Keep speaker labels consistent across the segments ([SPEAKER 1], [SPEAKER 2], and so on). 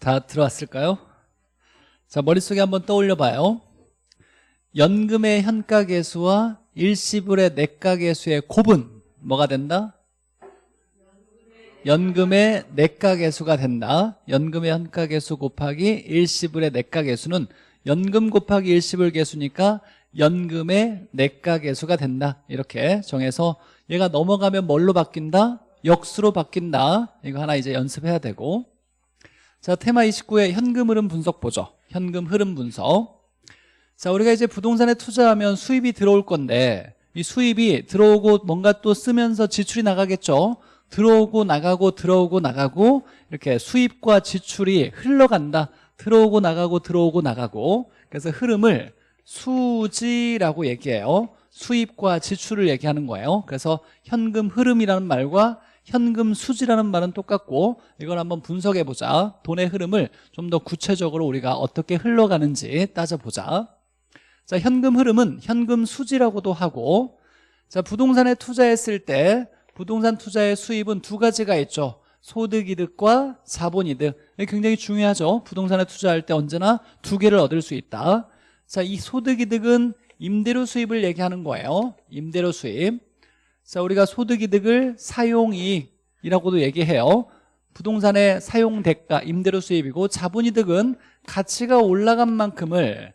[SPEAKER 1] 다 들어왔을까요? 자 머릿속에 한번 떠올려 봐요 연금의 현가계수와 일시불의 내가계수의 곱은 뭐가 된다? 연금의 내가계수가 된다 연금의 현가계수 곱하기 일시불의 내가계수는 연금 곱하기 일시불 계수니까 연금의 내가계수가 된다 이렇게 정해서 얘가 넘어가면 뭘로 바뀐다? 역수로 바뀐다 이거 하나 이제 연습해야 되고 자 테마 29의 현금 흐름 분석 보죠. 현금 흐름 분석. 자 우리가 이제 부동산에 투자하면 수입이 들어올 건데 이 수입이 들어오고 뭔가 또 쓰면서 지출이 나가겠죠? 들어오고 나가고 들어오고 나가고 이렇게 수입과 지출이 흘러간다. 들어오고 나가고 들어오고 나가고. 그래서 흐름을 수지라고 얘기해요. 수입과 지출을 얘기하는 거예요. 그래서 현금 흐름이라는 말과 현금 수지라는 말은 똑같고 이걸 한번 분석해 보자. 돈의 흐름을 좀 더 구체적으로 우리가 어떻게 흘러가는지 따져보자. 자 현금 흐름은 현금 수지라고도 하고 자 부동산에 투자했을 때 부동산 투자의 수입은 두 가지가 있죠. 소득이득과 자본이득. 굉장히 중요하죠. 부동산에 투자할 때 언제나 두 개를 얻을 수 있다. 자 이 소득이득은 임대료 수입을 얘기하는 거예요. 임대료 수입 자 우리가 소득이득을 사용이익이라고도 얘기해요. 부동산의 사용대가 임대료 수입이고 자본이득은 가치가 올라간 만큼을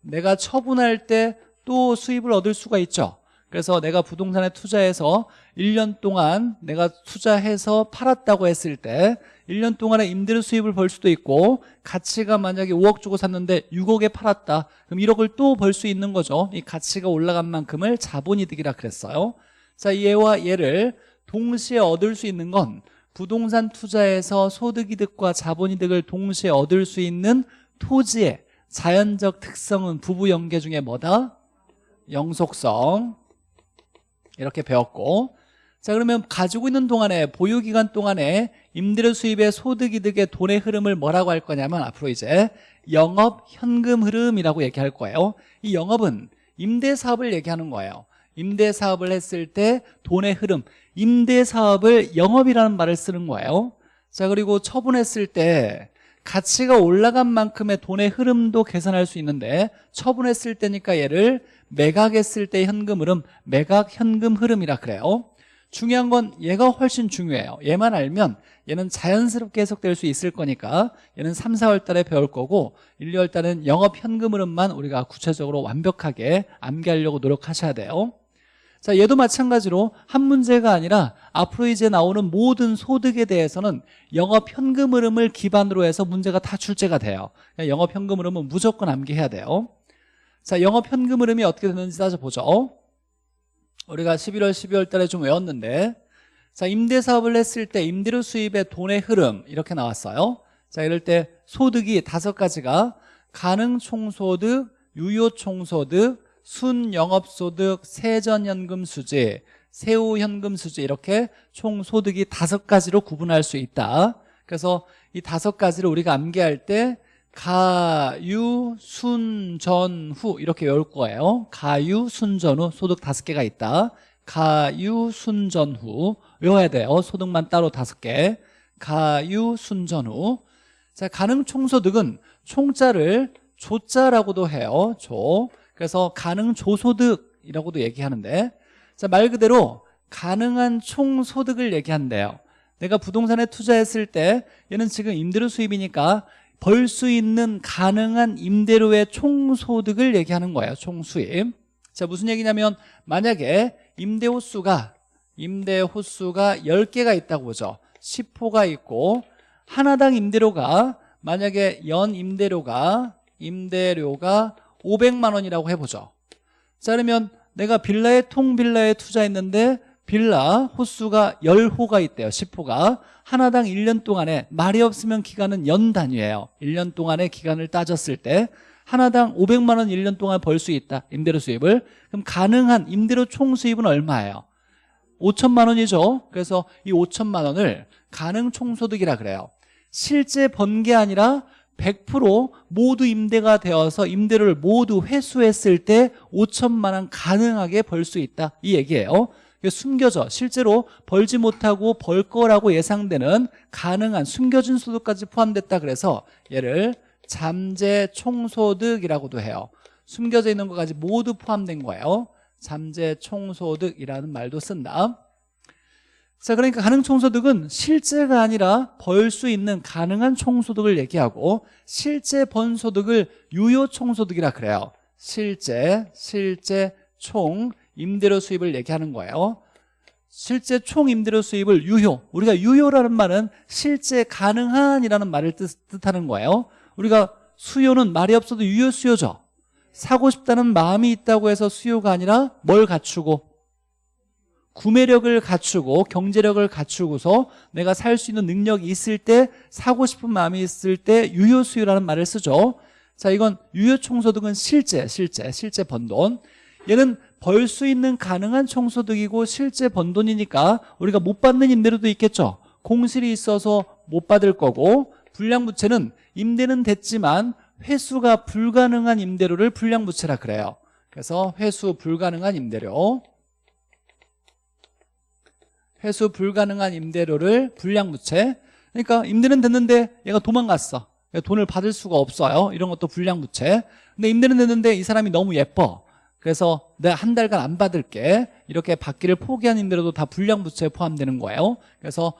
[SPEAKER 1] 내가 처분할 때 또 수입을 얻을 수가 있죠. 그래서 내가 부동산에 투자해서 1년 동안 내가 투자해서 팔았다고 했을 때 1년 동안에 임대료 수입을 벌 수도 있고 가치가 만약에 5억 주고 샀는데 6억에 팔았다. 그럼 1억을 또 벌 수 있는 거죠. 이 가치가 올라간 만큼을 자본이득이라 그랬어요 자 얘와 얘를 동시에 얻을 수 있는 건 부동산 투자에서 소득이득과 자본이득을 동시에 얻을 수 있는 토지의 자연적 특성은 부부 연계 중에 뭐다? 영속성. 이렇게 배웠고. 자 그러면 가지고 있는 동안에 보유기간 동안에 임대료 수입의 소득이득의 돈의 흐름을 뭐라고 할 거냐면 앞으로 이제 영업 현금 흐름이라고 얘기할 거예요. 이 영업은 임대사업을 얘기하는 거예요 임대 사업을 했을 때 돈의 흐름 임대 사업을 영업이라는 말을 쓰는 거예요. 자 그리고 처분했을 때 가치가 올라간 만큼의 돈의 흐름도 계산할 수 있는데 처분했을 때니까 얘를 매각했을 때 현금 흐름 매각 현금 흐름이라 그래요. 중요한 건 얘가 훨씬 중요해요. 얘만 알면 얘는 자연스럽게 해석될 수 있을 거니까 얘는 3, 4월 달에 배울 거고 1, 2월 달은 영업 현금 흐름만 우리가 구체적으로 완벽하게 암기하려고 노력하셔야 돼요 자 얘도 마찬가지로 한 문제가 아니라 앞으로 이제 나오는 모든 소득에 대해서는 영업 현금 흐름을 기반으로 해서 문제가 다 출제가 돼요. 영업 현금 흐름은 무조건 암기해야 돼요. 자 영업 현금 흐름이 어떻게 되는지 따져보죠. 우리가 11월 12월 달에 좀 외웠는데 자 임대 사업을 했을 때 임대료 수입의 돈의 흐름 이렇게 나왔어요. 자 이럴 때 소득이 다섯 가지가 가능 총소득, 유효 총소득, 순영업소득, 세전현금수지, 세후현금수지 이렇게 총 소득이 다섯 가지로 구분할 수 있다. 그래서 이 다섯 가지를 우리가 암기할 때 가유, 순, 전, 후 이렇게 외울 거예요. 가유, 순, 전, 후 소득 다섯 개가 있다. 가유, 순, 전, 후 외워야 돼요. 소득만 따로 다섯 개. 가유, 순, 전, 후. 자, 가능 총소득은 총자를 조자라고도 해요. 조 그래서 가능 조소득이라고도 얘기하는데 자, 말 그대로 가능한 총소득을 얘기한대요. 내가 부동산에 투자했을 때 얘는 지금 임대료 수입이니까 벌 수 있는 가능한 임대료의 총소득을 얘기하는 거예요 총수입. 자 무슨 얘기냐면 만약에 임대 호수가 임대 호수가 10개가 있다고 보죠. 10호가 있고 하나당 임대료가 만약에 연 임대료가 임대료가 500만 원이라고 해보죠. 자 그러면 내가 빌라에 통빌라에 투자했는데 빌라 호수가 10호가 있대요 10호가. 하나당 1년 동안에 말이 없으면 기간은 연 단위예요. 1년 동안의 기간을 따졌을 때 하나당 500만 원 1년 동안 벌 수 있다 임대료 수입을. 그럼 가능한 임대료 총 수입은 얼마예요? 5천만 원이죠. 그래서 이 5천만 원을 가능 총소득이라 그래요. 실제 번 게 아니라 100% 모두 임대가 되어서 임대료를 모두 회수했을 때 5천만 원 가능하게 벌 수 있다. 이 얘기예요. 숨겨져. 실제로 벌지 못하고 벌 거라고 예상되는 가능한 숨겨진 소득까지 포함됐다 그래서 얘를 잠재 총소득이라고도 해요. 숨겨져 있는 것까지 모두 포함된 거예요. 잠재 총소득이라는 말도 쓴다 자 그러니까 가능 총소득은 실제가 아니라 벌 수 있는 가능한 총소득을 얘기하고 실제 번 소득을 유효 총소득이라 그래요. 실제 실제 총 임대료 수입을 얘기하는 거예요. 실제 총 임대료 수입을 유효. 우리가 유효라는 말은 실제 가능한이라는 말을 뜻, 뜻하는 거예요. 우리가 수요는 말이 없어도 유효 수요죠. 사고 싶다는 마음이 있다고 해서 수요가 아니라 뭘 갖추고 구매력을 갖추고 경제력을 갖추고서 내가 살 수 있는 능력이 있을 때 사고 싶은 마음이 있을 때 유효 수요라는 말을 쓰죠. 자 이건 유효 총소득은 실제 실제 실제 번 돈. 얘는 벌 수 있는 가능한 총소득이고 실제 번 돈이니까 우리가 못 받는 임대료도 있겠죠. 공실이 있어서 못 받을 거고 불량부채는 임대는 됐지만 회수가 불가능한 임대료를 불량부채라 그래요. 그래서 회수 불가능한 임대료 회수 불가능한 임대료를 불량부채. 그러니까 임대는 됐는데 얘가 도망갔어. 돈을 받을 수가 없어요. 이런 것도 불량부채. 근데 임대는 됐는데 이 사람이 너무 예뻐. 그래서 내가 한 달간 안 받을게. 이렇게 받기를 포기한 임대료도 다 불량부채에 포함되는 거예요. 그래서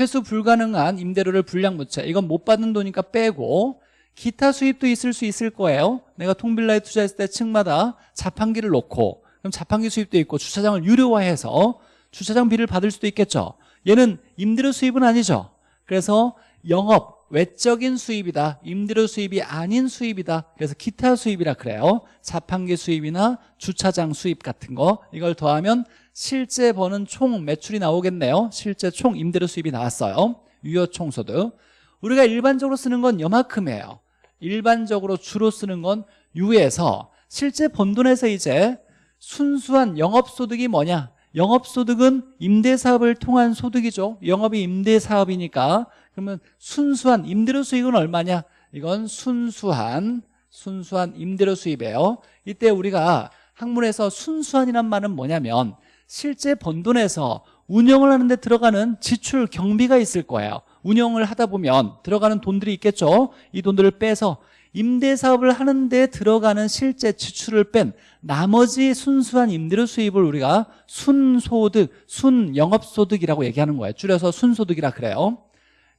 [SPEAKER 1] 회수 불가능한 임대료를 불량부채. 이건 못 받는 돈이니까 빼고 기타 수입도 있을 수 있을 거예요. 내가 통빌라에 투자했을 때 층마다 자판기를 놓고 그럼 자판기 수입도 있고 주차장을 유료화해서 주차장비를 받을 수도 있겠죠. 얘는 임대료 수입은 아니죠. 그래서 영업 외적인 수입이다 임대료 수입이 아닌 수입이다. 그래서 기타 수입이라 그래요. 자판기 수입이나 주차장 수입 같은 거. 이걸 더하면 실제 버는 총 매출이 나오겠네요. 실제 총 임대료 수입이 나왔어요. 유효 총소득. 우리가 일반적으로 쓰는 건 여만큼이에요. 일반적으로 주로 쓰는 건 유에서 실제 번 돈에서 이제 순수한 영업소득이 뭐냐 영업소득은 임대사업을 통한 소득이죠. 영업이 임대사업이니까. 그러면 순수한 임대료 수익은 얼마냐? 이건 순수한 순수한 임대료 수입이에요. 이때 우리가 학문에서 순수한이란 말은 뭐냐면 실제 번 돈에서 운영을 하는데 들어가는 지출 경비가 있을 거예요. 운영을 하다 보면 들어가는 돈들이 있겠죠. 이 돈들을 빼서 임대사업을 하는데 들어가는 실제 지출을 뺀 나머지 순수한 임대료 수입을 우리가 순소득, 순영업소득이라고 얘기하는 거예요. 줄여서 순소득이라 그래요.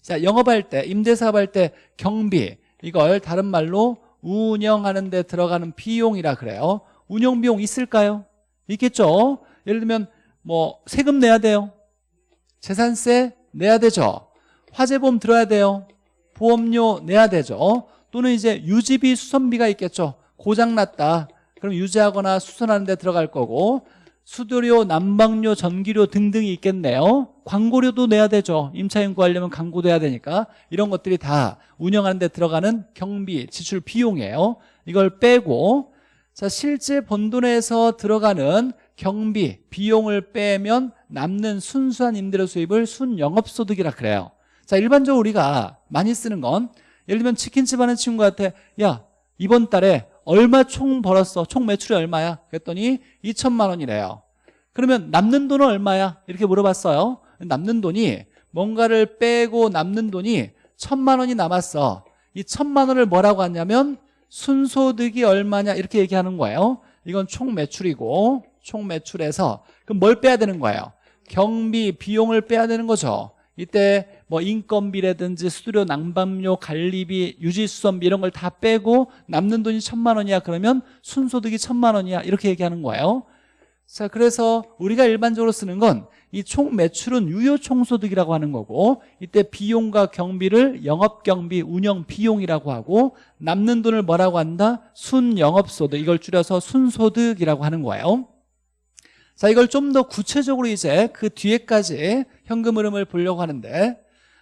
[SPEAKER 1] 자 영업할 때 임대사업할 때 경비 이걸 다른 말로 운영하는 데 들어가는 비용이라 그래요. 운영비용 있을까요? 있겠죠? 예를 들면 뭐 세금 내야 돼요. 재산세 내야 되죠. 화재보험 들어야 돼요. 보험료 내야 되죠 또는 이제 유지비 수선비가 있겠죠. 고장났다. 그럼 유지하거나 수선하는 데 들어갈 거고 수도료, 난방료, 전기료 등등이 있겠네요. 광고료도 내야 되죠. 임차인 구하려면 광고도 해야 되니까. 이런 것들이 다 운영하는 데 들어가는 경비, 지출 비용이에요. 이걸 빼고 자 실제 번돈에서 들어가는 경비, 비용을 빼면 남는 순수한 임대료 수입을 순영업소득이라 그래요. 자 일반적으로 우리가 많이 쓰는 건 예를 들면 치킨집 하는 친구한테 야 이번 달에 얼마 총 벌었어? 총 매출이 얼마야? 그랬더니 2천만 원이래요. 그러면 남는 돈은 얼마야? 이렇게 물어봤어요. 남는 돈이 뭔가를 빼고 남는 돈이 천만 원이 남았어. 이 천만 원을 뭐라고 하냐면 순소득이 얼마냐? 이렇게 얘기하는 거예요. 이건 총 매출이고 총 매출에서 그럼 뭘 빼야 되는 거예요? 경비 비용을 빼야 되는 거죠 이때 뭐 인건비라든지 수수료 난방료 관리비 유지수선비 이런 걸 다 빼고 남는 돈이 천만 원이야. 그러면 순소득이 천만 원이야. 이렇게 얘기하는 거예요. 자 그래서 우리가 일반적으로 쓰는 건 이 총 매출은 유효 총소득이라고 하는 거고 이때 비용과 경비를 영업경비 운영 비용이라고 하고 남는 돈을 뭐라고 한다? 순영업소득. 이걸 줄여서 순소득이라고 하는 거예요 자 이걸 좀 더 구체적으로 이제 그 뒤에까지 현금 흐름을 보려고 하는데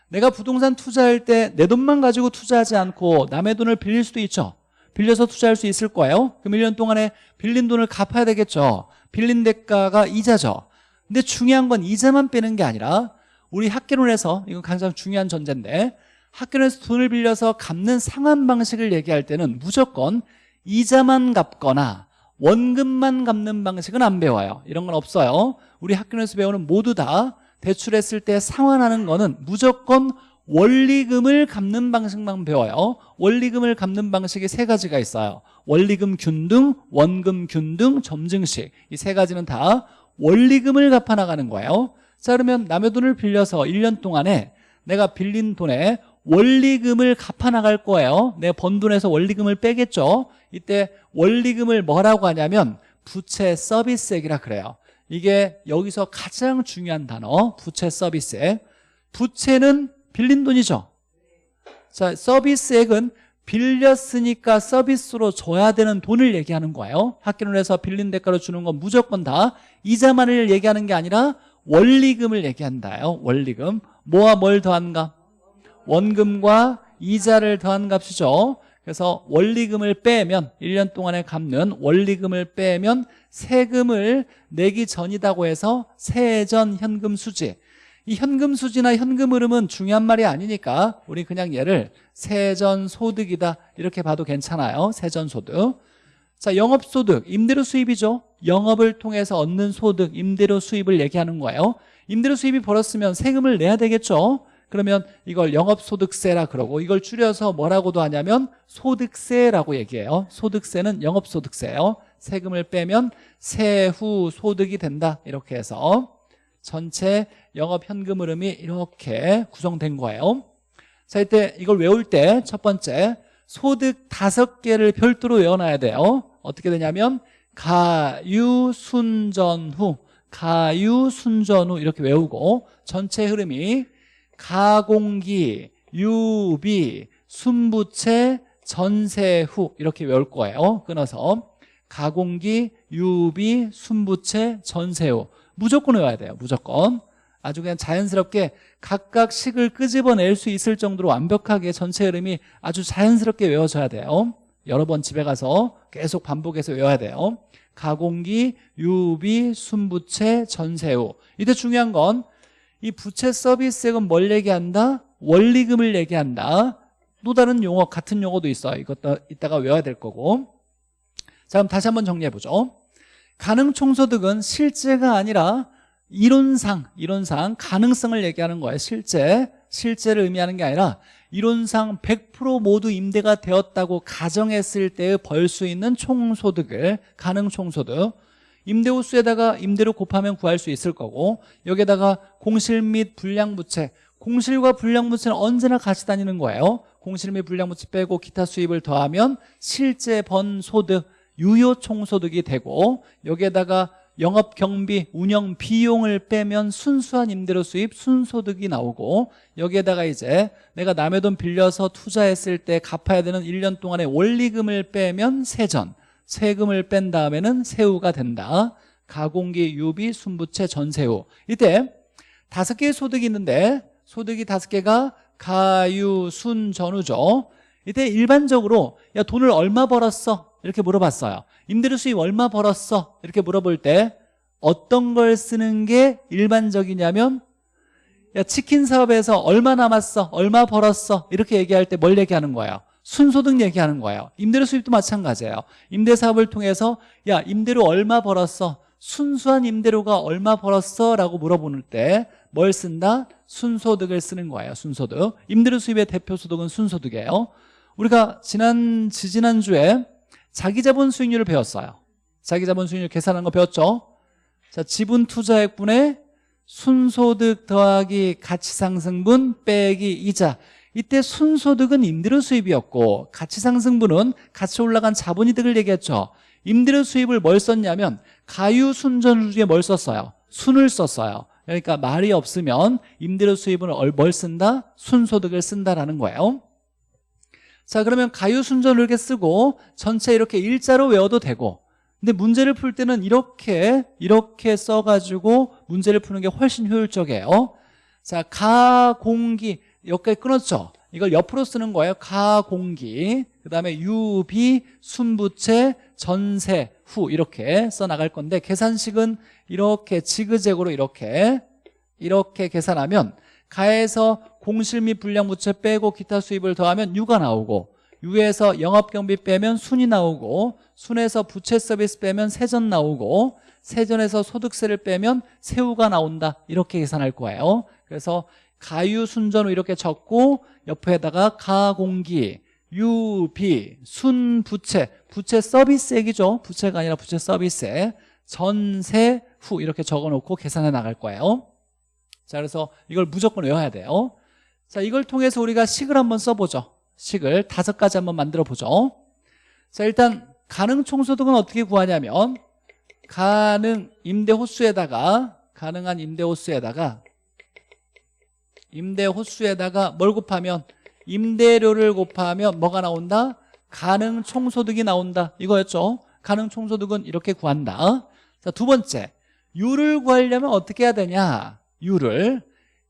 [SPEAKER 1] 내가 부동산 투자할 때 내 돈만 가지고 투자하지 않고 남의 돈을 빌릴 수도 있죠. 빌려서 투자할 수 있을 거예요. 그럼 1년 동안에 빌린 돈을 갚아야 되겠죠. 빌린 대가가 이자죠. 근데 중요한 건 이자만 빼는 게 아니라 우리 학개론에서 이건 가장 중요한 전제인데 학교에서 돈을 빌려서 갚는 상환 방식을 얘기할 때는 무조건 이자만 갚거나 원금만 갚는 방식은 안 배워요. 이런 건 없어요. 우리 학교에서 배우는 모두 다 대출했을 때 상환하는 거는 무조건 원리금을 갚는 방식만 배워요. 원리금을 갚는 방식이 세 가지가 있어요. 원리금 균등, 원금 균등, 점증식. 이 세 가지는 다 원리금을 갚아 나가는 거예요. 자 그러면 남의 돈을 빌려서 1년 동안에 내가 빌린 돈에 원리금을 갚아 나갈 거예요. 내번 돈에서 원리금을 빼겠죠. 이때 원리금을 뭐라고 하냐면 부채 서비스액이라 그래요. 이게 여기서 가장 중요한 단어 부채 서비스액. 부채는 빌린 돈이죠. 자 서비스액은 빌렸으니까 서비스로 줘야 되는 돈을 얘기하는 거예요. 학교를 해서 빌린 대가로 주는 건 무조건 다 이자만을 얘기하는 게 아니라 원리금을 얘기한다요. 원리금. 뭐와 뭘 더한가 원금과 이자를 더한 값이죠. 그래서 원리금을 빼면 1년 동안에 갚는 원리금을 빼면 세금을 내기 전이다고 해서 세전 현금 수지. 이 현금 수지나 현금 흐름은 중요한 말이 아니니까 우리 그냥 얘를 세전 소득이다 이렇게 봐도 괜찮아요. 세전 소득. 자 영업소득. 임대료 수입이죠. 영업을 통해서 얻는 소득 임대료 수입을 얘기하는 거예요. 임대료 수입이 벌었으면 세금을 내야 되겠죠 그러면 이걸 영업소득세라 그러고 이걸 줄여서 뭐라고도 하냐면 소득세라고 얘기해요. 소득세는 영업소득세예요. 세금을 빼면 세후 소득이 된다. 이렇게 해서 전체 영업현금 흐름이 이렇게 구성된 거예요. 자 이때 이걸 외울 때 첫 번째 소득 다섯 개를 별도로 외워놔야 돼요. 어떻게 되냐면 가유순전후 가유순전후 이렇게 외우고 전체 흐름이 가공기, 유비, 순부채, 전세후 이렇게 외울 거예요. 끊어서. 가공기, 유비, 순부채, 전세후. 무조건 외워야 돼요. 무조건. 아주 그냥 자연스럽게 각각 식을 끄집어낼 수 있을 정도로 완벽하게 전체 흐름이 아주 자연스럽게 외워져야 돼요. 여러 번 집에 가서 계속 반복해서 외워야 돼요. 가공기, 유비, 순부채, 전세후. 이때 중요한 건 이 부채 서비스액은 뭘 얘기한다? 원리금을 얘기한다. 또 다른 용어 같은 용어도 있어요 이것도 이따가 외워야 될 거고. 자 그럼 다시 한번 정리해보죠. 가능 총소득은 실제가 아니라 이론상 이론상 가능성을 얘기하는 거예요. 실제 실제를 의미하는 게 아니라 이론상 100% 모두 임대가 되었다고 가정했을 때벌수 있는 총소득을 가능 총소득 임대호수에다가 임대료 곱하면 구할 수 있을 거고 여기에다가 공실 및 불량부채 공실과 불량부채는 언제나 같이 다니는 거예요. 공실 및 불량부채 빼고 기타 수입을 더하면 실제 번 소득 유효 총소득이 되고 여기에다가 영업 경비, 운영 비용을 빼면 순수한 임대료 수입, 순소득이 나오고 여기에다가 이제 내가 남의 돈 빌려서 투자했을 때 갚아야 되는 1년 동안의 원리금을 빼면 세전 세금을 뺀 다음에는 세후가 된다 가공기, 유비, 순부채, 전세후 이때 다섯 개의 소득이 있는데 소득이 다섯 개가 가유, 순, 전후죠 이때 일반적으로 야 돈을 얼마 벌었어? 이렇게 물어봤어요 임대료 수입 얼마 벌었어? 이렇게 물어볼 때 어떤 걸 쓰는 게 일반적이냐면 야 치킨 사업에서 얼마 남았어? 얼마 벌었어? 이렇게 얘기할 때 뭘 얘기하는 거예요? 순소득 얘기하는 거예요. 임대료 수입도 마찬가지예요. 임대사업을 통해서 야 임대료 얼마 벌었어? 순수한 임대료가 얼마 벌었어? 라고 물어보는 때 뭘 쓴다? 순소득을 쓰는 거예요 순소득. 임대료 수입의 대표 소득은 순소득이에요. 우리가 지난 지지난주에 자기자본 수익률을 배웠어요. 자기자본 수익률 계산한 거 배웠죠? 자 지분 투자액분의 순소득 더하기 가치상승분 빼기 이자 이때 순소득은 임대료 수입이었고 가치상승분은 같이 올라간 자본이득을 얘기했죠. 임대료 수입을 뭘 썼냐면 가유순전 중에 뭘 썼어요? 순을 썼어요. 그러니까 말이 없으면 임대료 수입은 뭘 쓴다? 순소득을 쓴다라는 거예요. 자 그러면 가유순전을 이렇게 쓰고 전체 이렇게 일자로 외워도 되고. 근데 문제를 풀 때는 이렇게 이렇게 써가지고 문제를 푸는 게 훨씬 효율적이에요. 자 가공기 여기까지 끊었죠. 이걸 옆으로 쓰는 거예요. 가공기. 그 다음에 유비 순부채 전세 후 이렇게 써나갈 건데 계산식은 이렇게 지그재그로 이렇게 이렇게 계산하면 가에서 공실 및 불량부채 빼고 기타 수입을 더하면 유가 나오고 유에서 영업경비 빼면 순이 나오고 순에서 부채 서비스 빼면 세전 나오고 세전에서 소득세를 빼면 세후가 나온다. 이렇게 계산할 거예요. 그래서 가유순전후 이렇게 적고 옆에다가 가공기 유비 순부채. 부채 서비스액이죠. 부채가 아니라 부채 서비스액 전세 후 이렇게 적어놓고 계산해 나갈 거예요. 자 그래서 이걸 무조건 외워야 돼요. 자 이걸 통해서 우리가 식을 한번 써보죠. 식을 다섯 가지 한번 만들어 보죠. 자 일단 가능 총소득은 어떻게 구하냐면 가능 임대 호수에다가 가능한 임대 호수에다가 임대 호수에다가 뭘 곱하면? 임대료를 곱하면 뭐가 나온다? 가능 총소득이 나온다. 이거였죠. 가능 총소득은 이렇게 구한다. 자두 번째. 유를 구하려면 어떻게 해야 되냐? 유를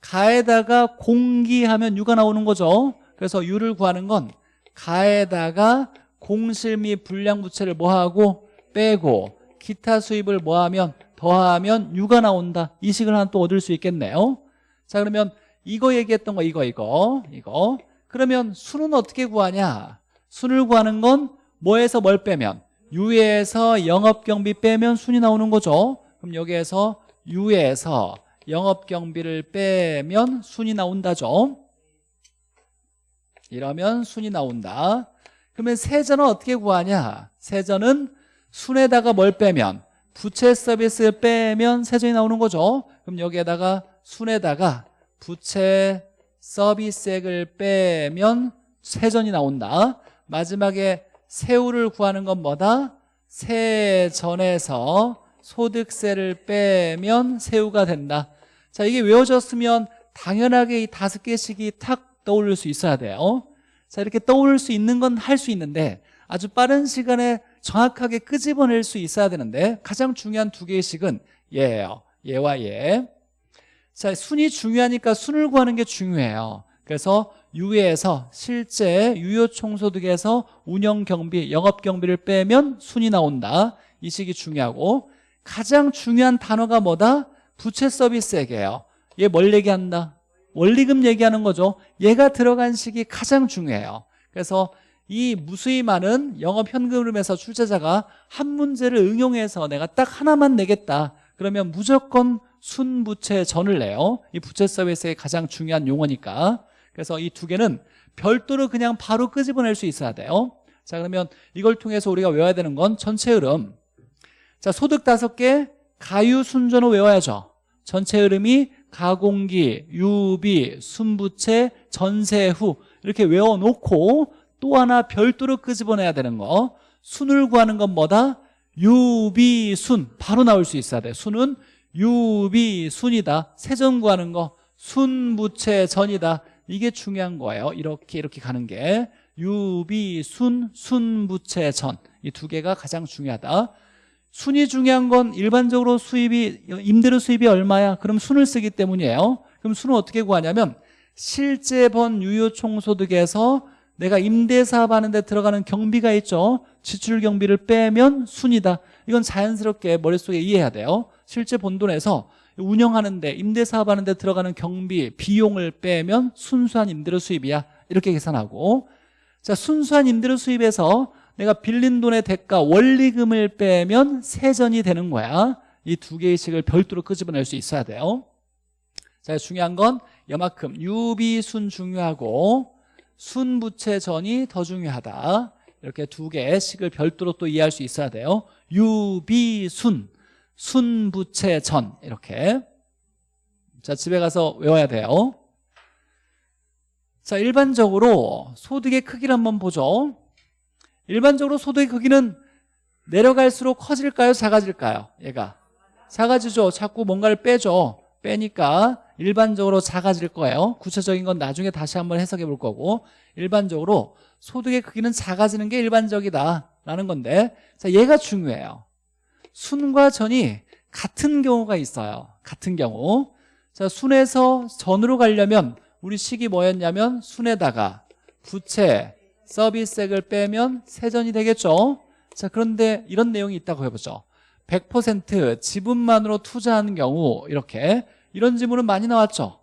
[SPEAKER 1] 가에다가 공기하면 유가 나오는 거죠. 그래서 유를 구하는 건 가에다가 공실 및 불량 부채를 뭐하고? 빼고 기타 수입을 뭐하면? 더하면 유가 나온다. 이 식을 하나 또 얻을 수 있겠네요. 자 그러면 이거 얘기했던 거 이거 이거 이거. 그러면 순은 어떻게 구하냐? 순을 구하는 건 뭐에서 뭘 빼면? 유에서 영업경비 빼면 순이 나오는 거죠. 그럼 여기에서 유에서 영업경비를 빼면 순이 나온다죠. 이러면 순이 나온다. 그러면 세전은 어떻게 구하냐? 세전은 순에다가 뭘 빼면? 부채 서비스 빼면 세전이 나오는 거죠. 그럼 여기에다가 순에다가 부채 서비스액을 빼면 세전이 나온다. 마지막에 세후를 구하는 건 뭐다? 세전에서 소득세를 빼면 세후가 된다. 자 이게 외워졌으면 당연하게 이 다섯 개씩이 탁 떠올릴 수 있어야 돼요. 자 이렇게 떠올릴 수 있는 건 할 수 있는데 아주 빠른 시간에 정확하게 끄집어낼 수 있어야 되는데 가장 중요한 두 개의 식은 얘예요. 얘와 얘 자, 순이 중요하니까 순을 구하는 게 중요해요. 그래서 유예에서 실제 유효총소득에서 운영경비, 영업경비를 빼면 순이 나온다. 이 식이 중요하고 가장 중요한 단어가 뭐다? 부채 서비스액이에요. 얘 뭘 얘기한다? 원리금 얘기하는 거죠. 얘가 들어간 식이 가장 중요해요. 그래서 이 무수히 많은 영업 현금흐름에서 출제자가 한 문제를 응용해서 내가 딱 하나만 내겠다. 그러면 무조건 순부채 전을 내요. 이 부채 서비스의 가장 중요한 용어니까. 그래서 이 두 개는 별도로 그냥 바로 끄집어낼 수 있어야 돼요. 자 그러면 이걸 통해서 우리가 외워야 되는 건 전체 흐름. 자 소득 다섯 개 가유 순전호 외워야죠. 전체 흐름이 가공기, 유비, 순부채, 전세후 이렇게 외워놓고 또 하나 별도로 끄집어내야 되는 거. 순을 구하는 건 뭐다? 유비순 바로 나올 수 있어야 돼. 순은 유비순이다. 세전 구하는 거. 순부채 전이다. 이게 중요한 거예요. 이렇게 이렇게 가는 게. 유비순 순부채 전. 이 두 개가 가장 중요하다. 순이 중요한 건 일반적으로 수입이 임대료 수입이 얼마야? 그럼 순을 쓰기 때문이에요. 그럼 순은 어떻게 구하냐면 실제 번 유효총소득에서 내가 임대사업 하는데 들어가는 경비가 있죠. 지출 경비를 빼면 순이다. 이건 자연스럽게 머릿속에 이해해야 돼요 실제 본돈에서 운영하는데 임대사업 하는데 들어가는 경비 비용을 빼면 순수한 임대료 수입이야. 이렇게 계산하고. 자 순수한 임대료 수입에서 내가 빌린 돈의 대가 원리금을 빼면 세전이 되는 거야. 이 두 개의 식을 별도로 끄집어낼 수 있어야 돼요. 자 중요한 건 여만큼. 유비순 중요하고 순부채전이 더 중요하다. 이렇게 두 개의 식을 별도로 또 이해할 수 있어야 돼요. 유비순 순부채전. 이렇게. 자 집에 가서 외워야 돼요. 자 일반적으로 소득의 크기를 한번 보죠. 일반적으로 소득의 크기는 내려갈수록 커질까요? 작아질까요? 얘가. 작아지죠. 자꾸 뭔가를 빼죠. 빼니까 일반적으로 작아질 거예요. 구체적인 건 나중에 다시 한번 해석해 볼 거고. 일반적으로 소득의 크기는 작아지는 게 일반적이다. 라는 건데. 자 얘가 중요해요 순과 전이 같은 경우가 있어요. 같은 경우. 자 순에서 전으로 가려면 우리 식이 뭐였냐면 순에다가 부채 서비스액을 빼면 세전이 되겠죠? 자 그런데 이런 내용이 있다고 해보죠. 100% 지분만으로 투자하는 경우 이렇게. 이런 질문은 많이 나왔죠.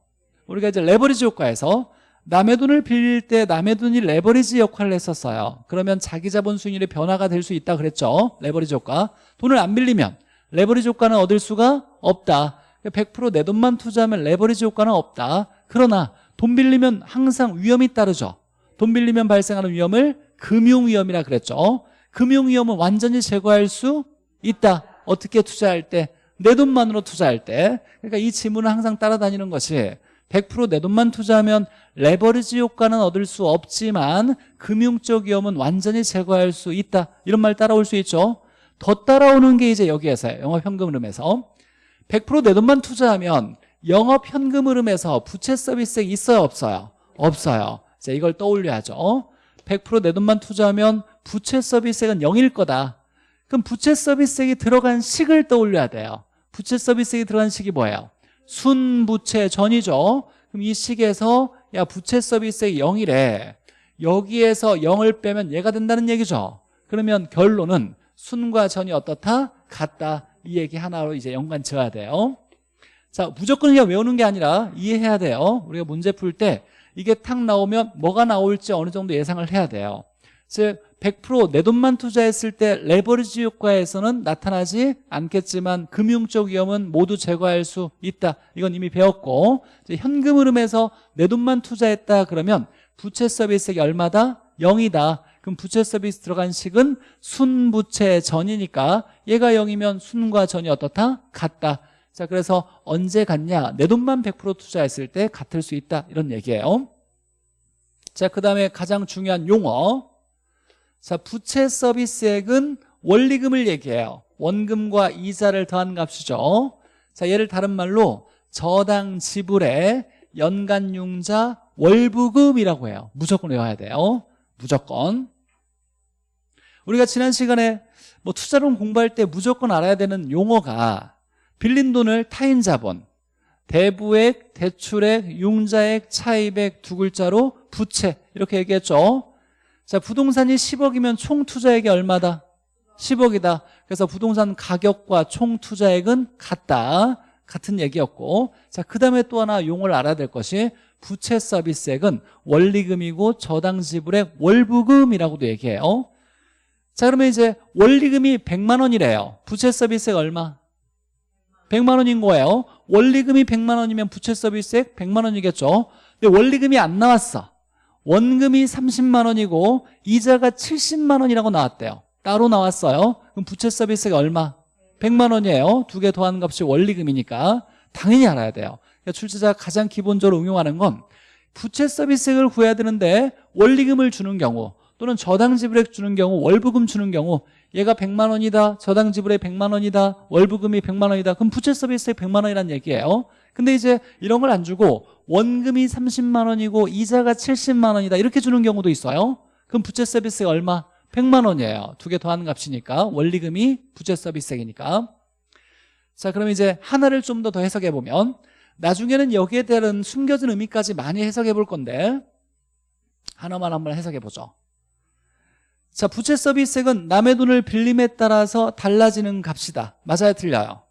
[SPEAKER 1] 우리가 이제 레버리지 효과에서 남의 돈을 빌릴 때 남의 돈이 레버리지 역할을 했었어요. 그러면 자기 자본 수익률의 변화가 될 수 있다 그랬죠. 레버리지 효과. 돈을 안 빌리면 레버리지 효과는 얻을 수가 없다. 100%내 돈만 투자하면 레버리지 효과는 없다. 그러나 돈 빌리면 항상 위험이 따르죠. 돈 빌리면 발생하는 위험을 금융위험이라 그랬죠. 금융위험은 완전히 제거할 수 있다. 어떻게 투자할 때? 내 돈만으로 투자할 때. 그러니까 이 지문을 항상 따라다니는 것이 100%내 돈만 투자하면 레버리지 효과는 얻을 수 없지만 금융적 위험은 완전히 제거할 수 있다. 이런 말 따라올 수 있죠? 더 따라오는 게 이제 여기에서요. 영업현금 흐름에서. 100%내 돈만 투자하면 영업현금 흐름에서 부채 서비스액 있어요? 없어요? 없어요. 자 이걸 떠올려야죠. 100%내 돈만 투자하면 부채 서비스액은 0일 거다. 그럼 부채 서비스액이 들어간 식을 떠올려야 돼요. 부채 서비스액이 들어간 식이 뭐예요? 순부채 전이죠. 그럼 이 식에서 야 부채 서비스액 0이래. 여기에서 0을 빼면 얘가 된다는 얘기죠. 그러면 결론은 순과 전이 어떻다? 같다. 이 얘기 하나로 이제 연관 지어야 돼요. 자 무조건 그냥 외우는 게 아니라 이해해야 돼요. 우리가 문제 풀 때 이게 탁 나오면 뭐가 나올지 어느 정도 예상을 해야 돼요. 즉 100%내 돈만 투자했을 때 레버리지 효과에서는 나타나지 않겠지만 금융적 위험은 모두 제거할 수 있다. 이건 이미 배웠고 현금 흐름에서 내 돈만 투자했다 그러면 부채 서비스액이 얼마다? 0이다. 그럼 부채 서비스 들어간 식은 순부채 전이니까 얘가 0이면 순과 전이 어떻다? 같다. 자 그래서 언제 같냐? 내 돈만 100% 투자했을 때 같을 수 있다. 이런 얘기예요. 자 그 다음에 가장 중요한 용어 자 부채 서비스액은 원리금을 얘기해요. 원금과 이자를 더한 값이죠. 자 얘를 다른 말로 저당 지불의 연간 융자 월부금이라고 해요. 무조건 외워야 돼요. 무조건. 우리가 지난 시간에 뭐 투자론 공부할 때 무조건 알아야 되는 용어가 빌린 돈을 타인 자본 대부액, 대출액, 융자액, 차입액 두 글자로 부채 이렇게 얘기했죠 자 부동산이 10억이면 총 투자액이 얼마다? 10억이다. 그래서 부동산 가격과 총 투자액은 같다. 같은 얘기였고. 자 그 다음에 또 하나 용어를 알아야 될 것이 부채 서비스액은 원리금이고 저당 지불액 월부금이라고도 얘기해요. 자 그러면 이제 원리금이 100만 원이래요. 부채 서비스액 얼마? 100만 원인 거예요. 원리금이 100만 원이면 부채 서비스액 100만 원이겠죠. 근데 원리금이 안 나왔어 원금이 30만 원이고 이자가 70만 원이라고 나왔대요. 따로 나왔어요. 그럼 부채 서비스가 얼마? 100만 원이에요. 두 개 더한 값이 원리금이니까. 당연히 알아야 돼요. 그러니까 출제자가 가장 기본적으로 응용하는 건 부채 서비스액을 구해야 되는데 원리금을 주는 경우 또는 저당 지불액 주는 경우 월부금 주는 경우 얘가 100만 원이다 저당 지불액 100만 원이다 월부금이 100만 원이다. 그럼 부채 서비스액 100만 원이라는 얘기예요. 근데 이제 이런 걸 안 주고 원금이 30만 원이고 이자가 70만 원이다. 이렇게 주는 경우도 있어요. 그럼 부채 서비스액 얼마? 100만 원이에요. 두 개 더하는 값이니까. 원리금이 부채 서비스액이니까. 자 그럼 이제 하나를 좀 더 더 해석해 보면 나중에는 여기에 대한 숨겨진 의미까지 많이 해석해 볼 건데 하나만 한번 해석해 보죠. 자 부채 서비스액은 남의 돈을 빌림에 따라서 달라지는 값이다. 맞아요? 틀려요?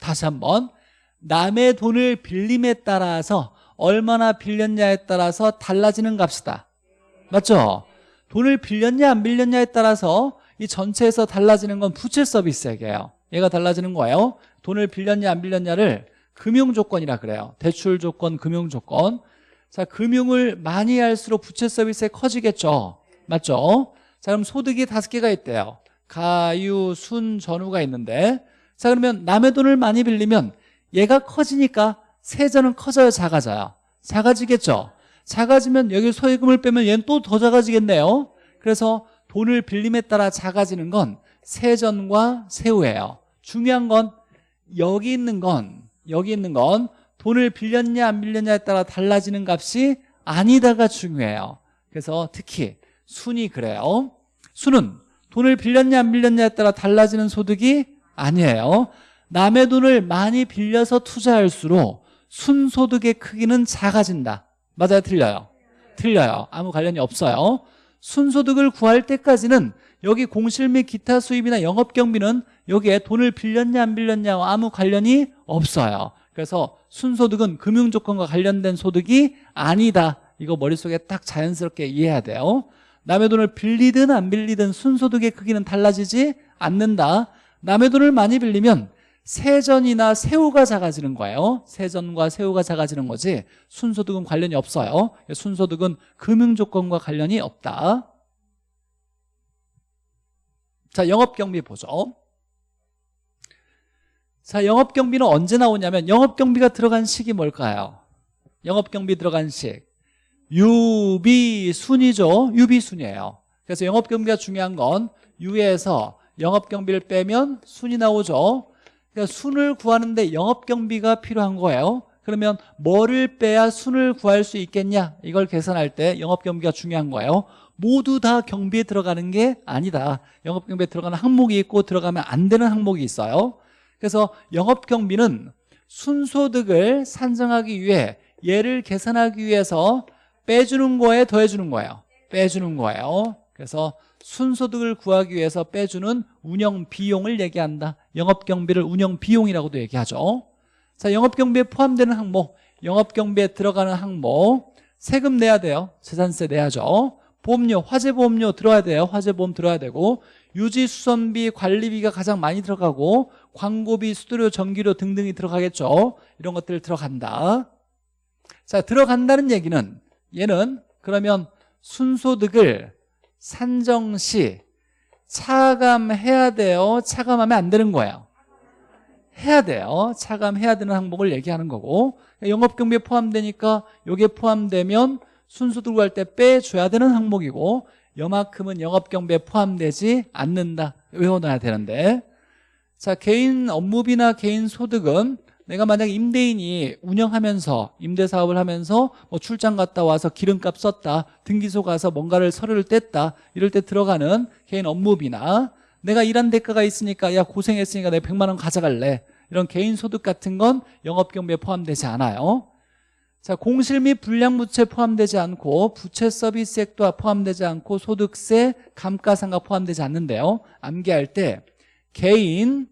[SPEAKER 1] 다시 한번 남의 돈을 빌림에 따라서 얼마나 빌렸냐에 따라서 달라지는 값이다. 맞죠? 돈을 빌렸냐 안 빌렸냐에 따라서 이 전체에서 달라지는 건 부채 서비스액이에요. 얘가 달라지는 거예요. 돈을 빌렸냐 안 빌렸냐를 금융 조건이라 그래요. 대출 조건, 금융 조건. 자 금융을 많이 할수록 부채 서비스액 커지겠죠? 맞죠? 자 그럼 소득이 다섯 개가 있대요. 가유, 순, 전후가 있는데. 자 그러면 남의 돈을 많이 빌리면 얘가 커지니까 세전은 커져요 작아져요? 작아지겠죠? 작아지면 여기 소액금을 빼면 얘는 또 더 작아지겠네요. 그래서 돈을 빌림에 따라 작아지는 건 세전과 세후예요. 중요한 건 여기 있는 건 여기 있는 건 돈을 빌렸냐 안 빌렸냐에 따라 달라지는 값이 아니다가 중요해요. 그래서 특히 순이 그래요. 순은 돈을 빌렸냐 안 빌렸냐에 따라 달라지는 소득이 아니에요 남의 돈을 많이 빌려서 투자할수록 순소득의 크기는 작아진다. 맞아요? 틀려요? 틀려요. 아무 관련이 없어요. 순소득을 구할 때까지는 여기 공실 및 기타 수입이나 영업경비는 여기에 돈을 빌렸냐 안 빌렸냐와 아무 관련이 없어요. 그래서 순소득은 금융조건과 관련된 소득이 아니다. 이거 머릿속에 딱 자연스럽게 이해해야 돼요. 남의 돈을 빌리든 안 빌리든 순소득의 크기는 달라지지 않는다. 남의 돈을 많이 빌리면 세전이나 세후가 작아지는 거예요. 세전과 세후가 작아지는 거지 순소득은 관련이 없어요. 순소득은 금융조건과 관련이 없다. 자 영업경비 보죠. 자 영업경비는 언제 나오냐면 영업경비가 들어간 식이 뭘까요? 영업경비 들어간 식 유비순이죠. 유비순이에요. 그래서 영업경비가 중요한 건 유에서 영업경비를 빼면 순이 나오죠 그러니까 순을 구하는데 영업 경비가 필요한 거예요. 그러면 뭐를 빼야 순을 구할 수 있겠냐? 이걸 계산할 때 영업 경비가 중요한 거예요. 모두 다 경비에 들어가는 게 아니다. 영업 경비에 들어가는 항목이 있고 들어가면 안 되는 항목이 있어요. 그래서 영업 경비는 순소득을 산정하기 위해 얘를 계산하기 위해서 빼주는 거에 더해주는 거예요. 빼주는 거예요. 그래서 순소득을 구하기 위해서 빼주는 운영 비용을 얘기한다. 영업 경비를 운영 비용이라고도 얘기하죠. 자 영업 경비에 포함되는 항목 영업 경비에 들어가는 항목 세금 내야 돼요. 재산세 내야죠. 보험료 화재보험료 들어야 돼요. 화재보험 들어야 되고 유지수선비 관리비가 가장 많이 들어가고 광고비 수수료 전기료 등등이 들어가겠죠. 이런 것들 들어간다. 자 들어간다는 얘기는 얘는 그러면 순소득을 산정시. 차감해야 돼요. 차감하면 안 되는 거예요. 해야 돼요. 차감해야 되는 항목을 얘기하는 거고. 영업경비에 포함되니까 여기에 포함되면 순소득 구할 때 빼줘야 되는 항목이고 여만큼은 영업경비에 포함되지 않는다. 외워놔야 되는데. 자 개인 업무비나 개인 소득은 내가 만약 임대인이 운영하면서 임대사업을 하면서 뭐 출장 갔다 와서 기름값 썼다 등기소 가서 뭔가를 서류를 뗐다 이럴 때 들어가는 개인 업무비나 내가 일한 대가가 있으니까 야 고생했으니까 내가 100만 원 가져갈래 이런 개인 소득 같은 건 영업경비에 포함되지 않아요. 자 공실 및 불량부채 포함되지 않고 부채 서비스액도 포함되지 않고 소득세 감가상각 포함되지 않는데요. 암기할 때 개인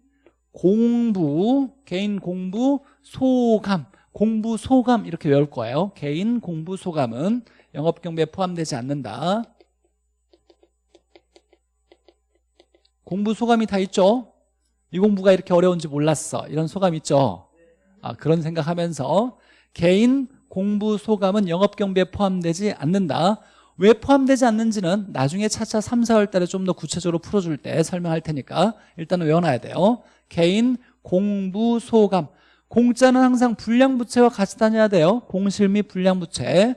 [SPEAKER 1] 공부 개인 공부 소감 공부 소감 이렇게 외울 거예요. 개인 공부 소감은 영업 경비에 포함되지 않는다. 공부 소감이 다 있죠? 이 공부가 이렇게 어려운지 몰랐어. 이런 소감 있죠? 아, 그런 생각하면서 개인 공부 소감은 영업 경비에 포함되지 않는다. 왜 포함되지 않는지는 나중에 차차 3, 4월 달에 좀 더 구체적으로 풀어줄 때 설명할 테니까 일단은 외워놔야 돼요 개인 공부 소감. 공짜는 항상 불량부채와 같이 다녀야 돼요. 공실 및 불량부채.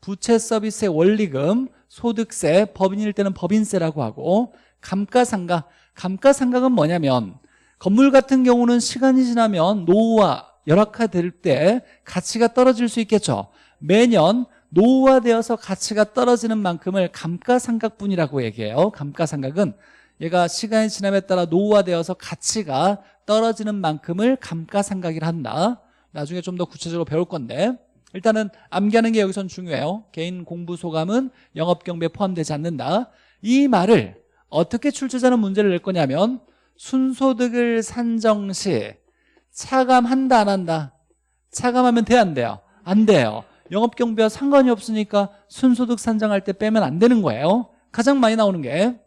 [SPEAKER 1] 부채 서비스의 원리금 소득세 법인일 때는 법인세라고 하고 감가상각 감가상각은 뭐냐면 건물 같은 경우는 시간이 지나면 노후와 열악화될 때 가치가 떨어질 수 있겠죠. 매년 노후화되어서 가치가 떨어지는 만큼을 감가상각분이라고 얘기해요. 감가상각은 얘가 시간이 지남에 따라 노후화되어서 가치가 떨어지는 만큼을 감가상각이라 한다. 나중에 좀 더 구체적으로 배울 건데. 일단은 암기하는 게 여기선 중요해요. 개인 공부 소감은 영업경비에 포함되지 않는다. 이 말을 어떻게 출제자는 문제를 낼 거냐면 순소득을 산정 시 차감한다 안 한다. 차감하면 돼 안 돼요? 안 돼요. 영업경비와 상관이 없으니까 순소득 산정할 때 빼면 안 되는 거예요. 가장 많이 나오는 게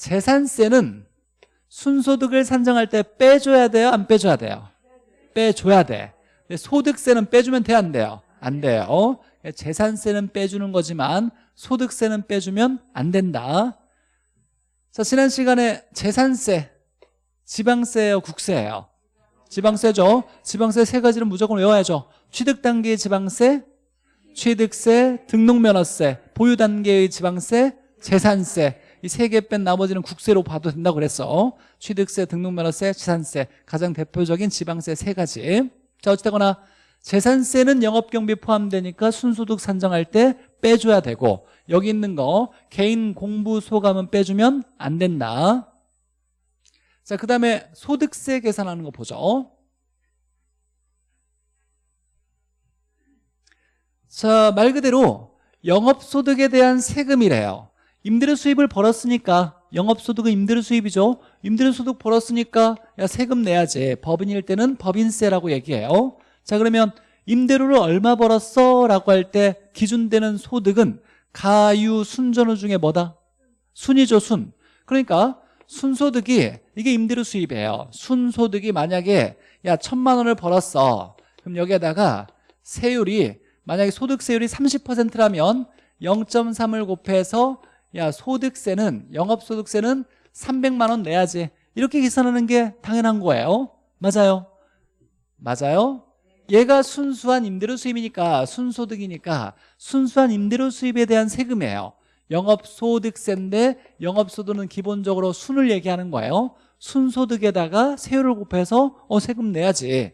[SPEAKER 1] 재산세는 순소득을 산정할 때 빼줘야 돼요? 안 빼줘야 돼요? 빼줘야 돼 소득세는 빼주면 돼? 안 돼요? 안 돼요 재산세는 빼주는 거지만 소득세는 빼주면 안 된다 자 지난 시간에 재산세 지방세예요 국세예요 지방세죠 지방세 세 가지는 무조건 외워야죠 취득단계의 지방세 취득세 등록면허세 보유단계의 지방세 재산세 이 세 개 뺀 나머지는 국세로 봐도 된다고 그랬어. 취득세 등록면허세 재산세. 가장 대표적인 지방세 세 가지. 자 어찌되거나 재산세는 영업경비 포함되니까 순소득 산정할 때 빼줘야 되고 여기 있는 거 개인 공부 소감은 빼주면 안 된다. 자, 그 다음에 소득세 계산하는 거 보죠. 자, 말 그대로 영업소득에 대한 세금이래요 임대료 수입을 벌었으니까 영업소득은 임대료 수입이죠. 임대료 소득 벌었으니까 야 세금 내야지. 법인일 때는 법인세라고 얘기해요. 자 그러면 임대료를 얼마 벌었어? 라고 할 때 기준되는 소득은 가유 순전후 중에 뭐다? 순이죠 순. 그러니까 순소득이 이게 임대료 수입이에요. 순소득이 만약에 야 천만 원을 벌었어. 그럼 여기에다가 세율이 만약에 소득세율이 30%라면 0.3을 곱해서 야 소득세는 영업소득세는 300만 원 내야지. 이렇게 계산하는 게 당연한 거예요. 맞아요? 맞아요? 얘가 순수한 임대료 수입이니까 순소득이니까 순수한 임대료 수입에 대한 세금이에요. 영업소득세인데 영업소득은 기본적으로 순을 얘기하는 거예요. 순소득에다가 세율을 곱해서 어 세금 내야지.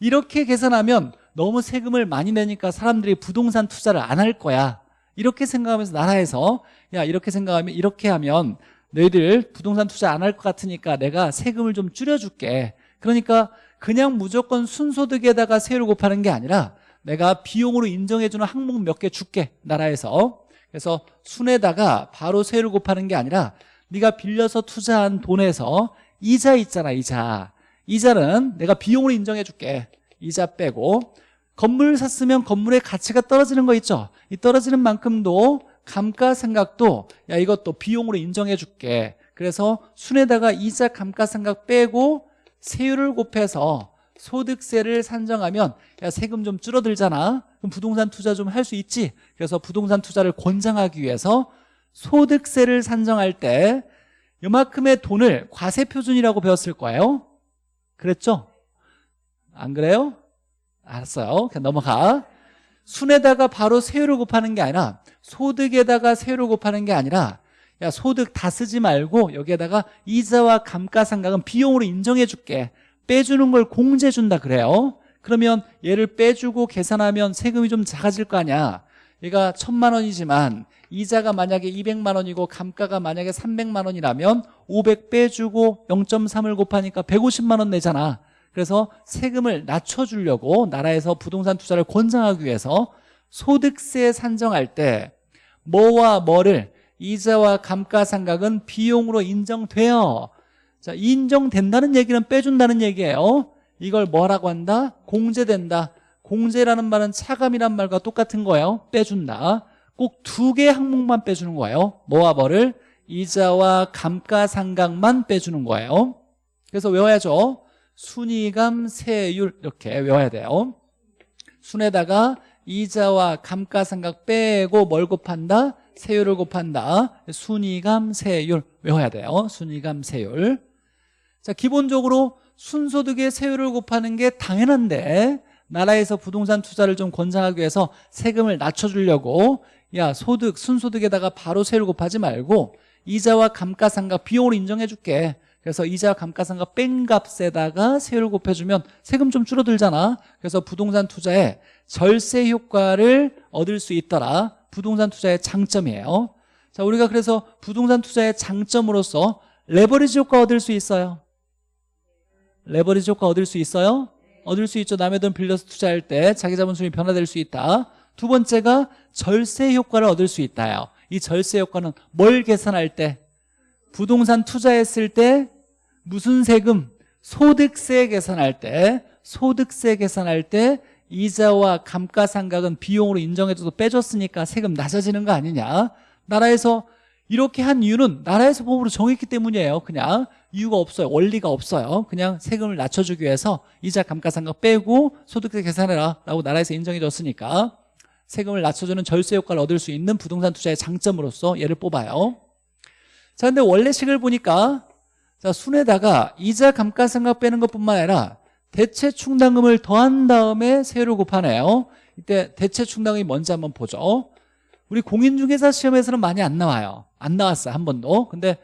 [SPEAKER 1] 이렇게 계산하면 너무 세금을 많이 내니까 사람들이 부동산 투자를 안 할 거야 이렇게 생각하면서 나라에서 야 이렇게 생각하면 이렇게 하면 너희들 부동산 투자 안 할 것 같으니까 내가 세금을 좀 줄여줄게. 그러니까 그냥 무조건 순소득에다가 세율을 곱하는 게 아니라 내가 비용으로 인정해주는 항목 몇 개 줄게 나라에서. 그래서 순에다가 바로 세율을 곱하는 게 아니라 네가 빌려서 투자한 돈에서 이자 있잖아 이자. 이자는 내가 비용으로 인정해 줄게. 이자 빼고 건물을 샀으면 건물의 가치가 떨어지는 거 있죠? 이 떨어지는 만큼도 감가상각도 야 이것도 비용으로 인정해 줄게. 그래서 순에다가 이자 감가상각 빼고 세율을 곱해서 소득세를 산정하면 야 세금 좀 줄어들잖아. 그럼 부동산 투자 좀 할 수 있지? 그래서 부동산 투자를 권장하기 위해서 소득세를 산정할 때 이만큼의 돈을 과세표준이라고 배웠을 거예요. 그랬죠? 안 그래요? 알았어요. 그냥 넘어가. 순에다가 바로 세율을 곱하는 게 아니라 소득에다가 세율을 곱하는 게 아니라 야 소득 다 쓰지 말고 여기에다가 이자와 감가상각은 비용으로 인정해 줄게. 빼주는 걸 공제 준다 그래요. 그러면 얘를 빼주고 계산하면 세금이 좀 작아질 거 아니야. 얘가 천만 원이지만 이자가 만약에 200만 원이고 감가가 만약에 300만 원이라면 500 빼주고 0.3을 곱하니까 150만 원 내잖아 그래서 세금을 낮춰주려고 나라에서 부동산 투자를 권장하기 위해서 소득세 산정할 때 뭐와 뭐를 이자와 감가상각은 비용으로 인정돼요. 자 인정된다는 얘기는 빼준다는 얘기예요. 이걸 뭐라고 한다? 공제된다. 공제라는 말은 차감이란 말과 똑같은 거예요. 빼준다. 꼭 두 개 항목만 빼주는 거예요. 뭐와 뭐를? 이자와 감가상각만 빼주는 거예요. 그래서 외워야죠 순위감 세율 이렇게 외워야 돼요. 순에다가 이자와 감가상각 빼고 뭘 곱한다? 세율을 곱한다. 순위감 세율 외워야 돼요. 순위감 세율. 자 기본적으로 순소득의 세율을 곱하는 게 당연한데 나라에서 부동산 투자를 좀 권장하기 위해서 세금을 낮춰주려고 야 소득 순소득에다가 바로 세율 곱하지 말고 이자와 감가상각 비용으로 인정해 줄게 그래서 이자와 감가상각 뺀 값에다가 세율을 곱해주면 세금 좀 줄어들잖아. 그래서 부동산 투자에 절세 효과를 얻을 수 있더라. 부동산 투자의 장점이에요. 자 우리가 그래서 부동산 투자의 장점으로서 레버리지 효과 얻을 수 있어요. 레버리지 효과 얻을 수 있어요? 얻을 수 있죠. 남의 돈 빌려서 투자할 때 자기 자본 수익이 변화될 수 있다. 두 번째가 절세 효과를 얻을 수 있다요. 이 절세 효과는 뭘 계산할 때 부동산 투자했을 때 무슨 세금? 소득세 계산할 때 소득세 계산할 때 이자와 감가상각은 비용으로 인정해줘도 빼줬으니까 세금 낮아지는 거 아니냐? 나라에서 이렇게 한 이유는 나라에서 법으로 정했기 때문이에요. 그냥 이유가 없어요. 원리가 없어요. 그냥 세금을 낮춰주기 위해서 이자 감가상각 빼고 소득세 계산해라 라고 나라에서 인정해 줬으니까 세금을 낮춰주는 절세 효과를 얻을 수 있는 부동산 투자의 장점으로서 얘를 뽑아요 자 근데 원래식을 보니까 자 순에다가 이자 감가상각 빼는 것뿐만 아니라 대체 충당금을 더한 다음에 세율을 곱하네요. 이때 대체 충당금이 뭔지 한번 보죠. 우리 공인중개사 시험에서는 많이 안 나와요. 안 나왔어요 한 번도. 근데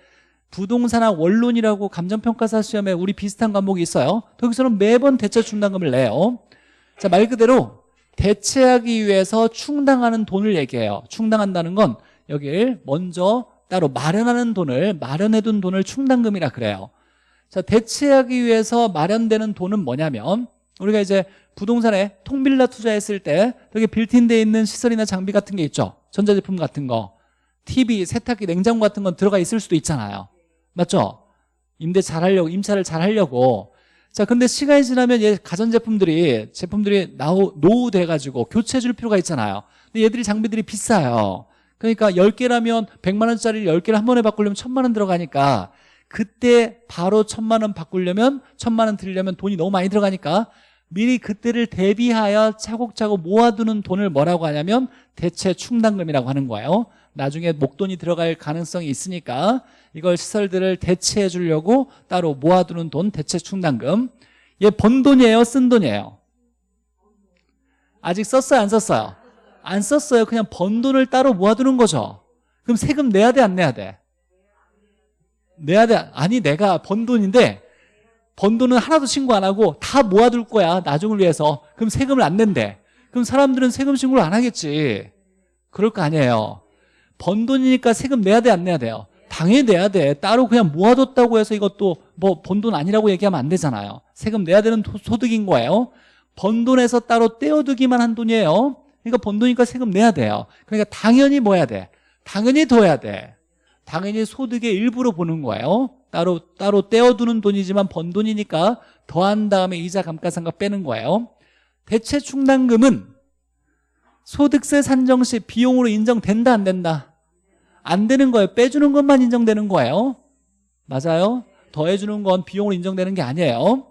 [SPEAKER 1] 부동산학 원론이라고 감정평가사 시험에 우리 비슷한 과목이 있어요. 거기서는 매번 대체 충당금을 내요. 자 말 그대로 대체하기 위해서 충당하는 돈을 얘기해요. 충당한다는 건 여길 먼저 따로 마련하는 돈을 마련해둔 돈을 충당금이라 그래요. 자 대체하기 위해서 마련되는 돈은 뭐냐면 우리가 이제 부동산에 통빌라 투자했을 때 여기 빌트인돼 있는 시설이나 장비 같은 게 있죠? 전자제품 같은 거. TV, 세탁기, 냉장고 같은 건 들어가 있을 수도 있잖아요. 맞죠? 임대 잘 하려고 임차를 잘 하려고. 자 근데 시간이 지나면 얘 가전제품들이 제품들이 나오, 노후돼 가지고 교체해 줄 필요가 있잖아요. 근데 얘들이 장비들이 비싸요 그러니까 10개라면 100만 원짜리 10개를 한 번에 바꾸려면 1000만 원 들어가니까 그때 바로 1000만 원 바꾸려면 1000만 원 들이려면 돈이 너무 많이 들어가니까 미리 그때를 대비하여 차곡차곡 모아두는 돈을 뭐라고 하냐면 대체 충당금이라고 하는 거예요. 나중에 목돈이 들어갈 가능성이 있으니까 이걸 시설들을 대체해 주려고 따로 모아두는 돈 대체 충당금. 얘 번 돈이에요 쓴 돈이에요? 아직 썼어요 안 썼어요 안 썼어요. 그냥 번 돈을 따로 모아두는 거죠. 그럼 세금 내야 돼 안 내야 돼? 내야 돼 아니 내가 번 돈인데 번 돈은 하나도 신고 안 하고 다 모아둘 거야 나중을 위해서. 그럼 세금을 안 낸대. 그럼 사람들은 세금 신고를 안 하겠지. 그럴 거 아니에요. 번 돈이니까 세금 내야 돼 안 내야 돼요? 당연히 내야 돼. 따로 그냥 모아뒀다고 해서 이것도 뭐 번 돈 아니라고 얘기하면 안 되잖아요. 세금 내야 되는 도- 소득인 거예요. 번 돈에서 따로 떼어두기만 한 돈이에요 그러니까 번 돈이니까 세금 내야 돼요. 그러니까 당연히 뭐 해야 돼. 당연히 더 해야 돼. 당연히 소득의 일부로 보는 거예요. 따로 따로 떼어두는 돈이지만 번 돈이니까 더한 다음에 이자 감가상각 빼는 거예요. 대체 충당금은 소득세 산정 시 비용으로 인정된다 안 된다? 안 되는 거예요. 빼주는 것만 인정되는 거예요. 맞아요? 더해주는 건 비용으로 인정되는 게 아니에요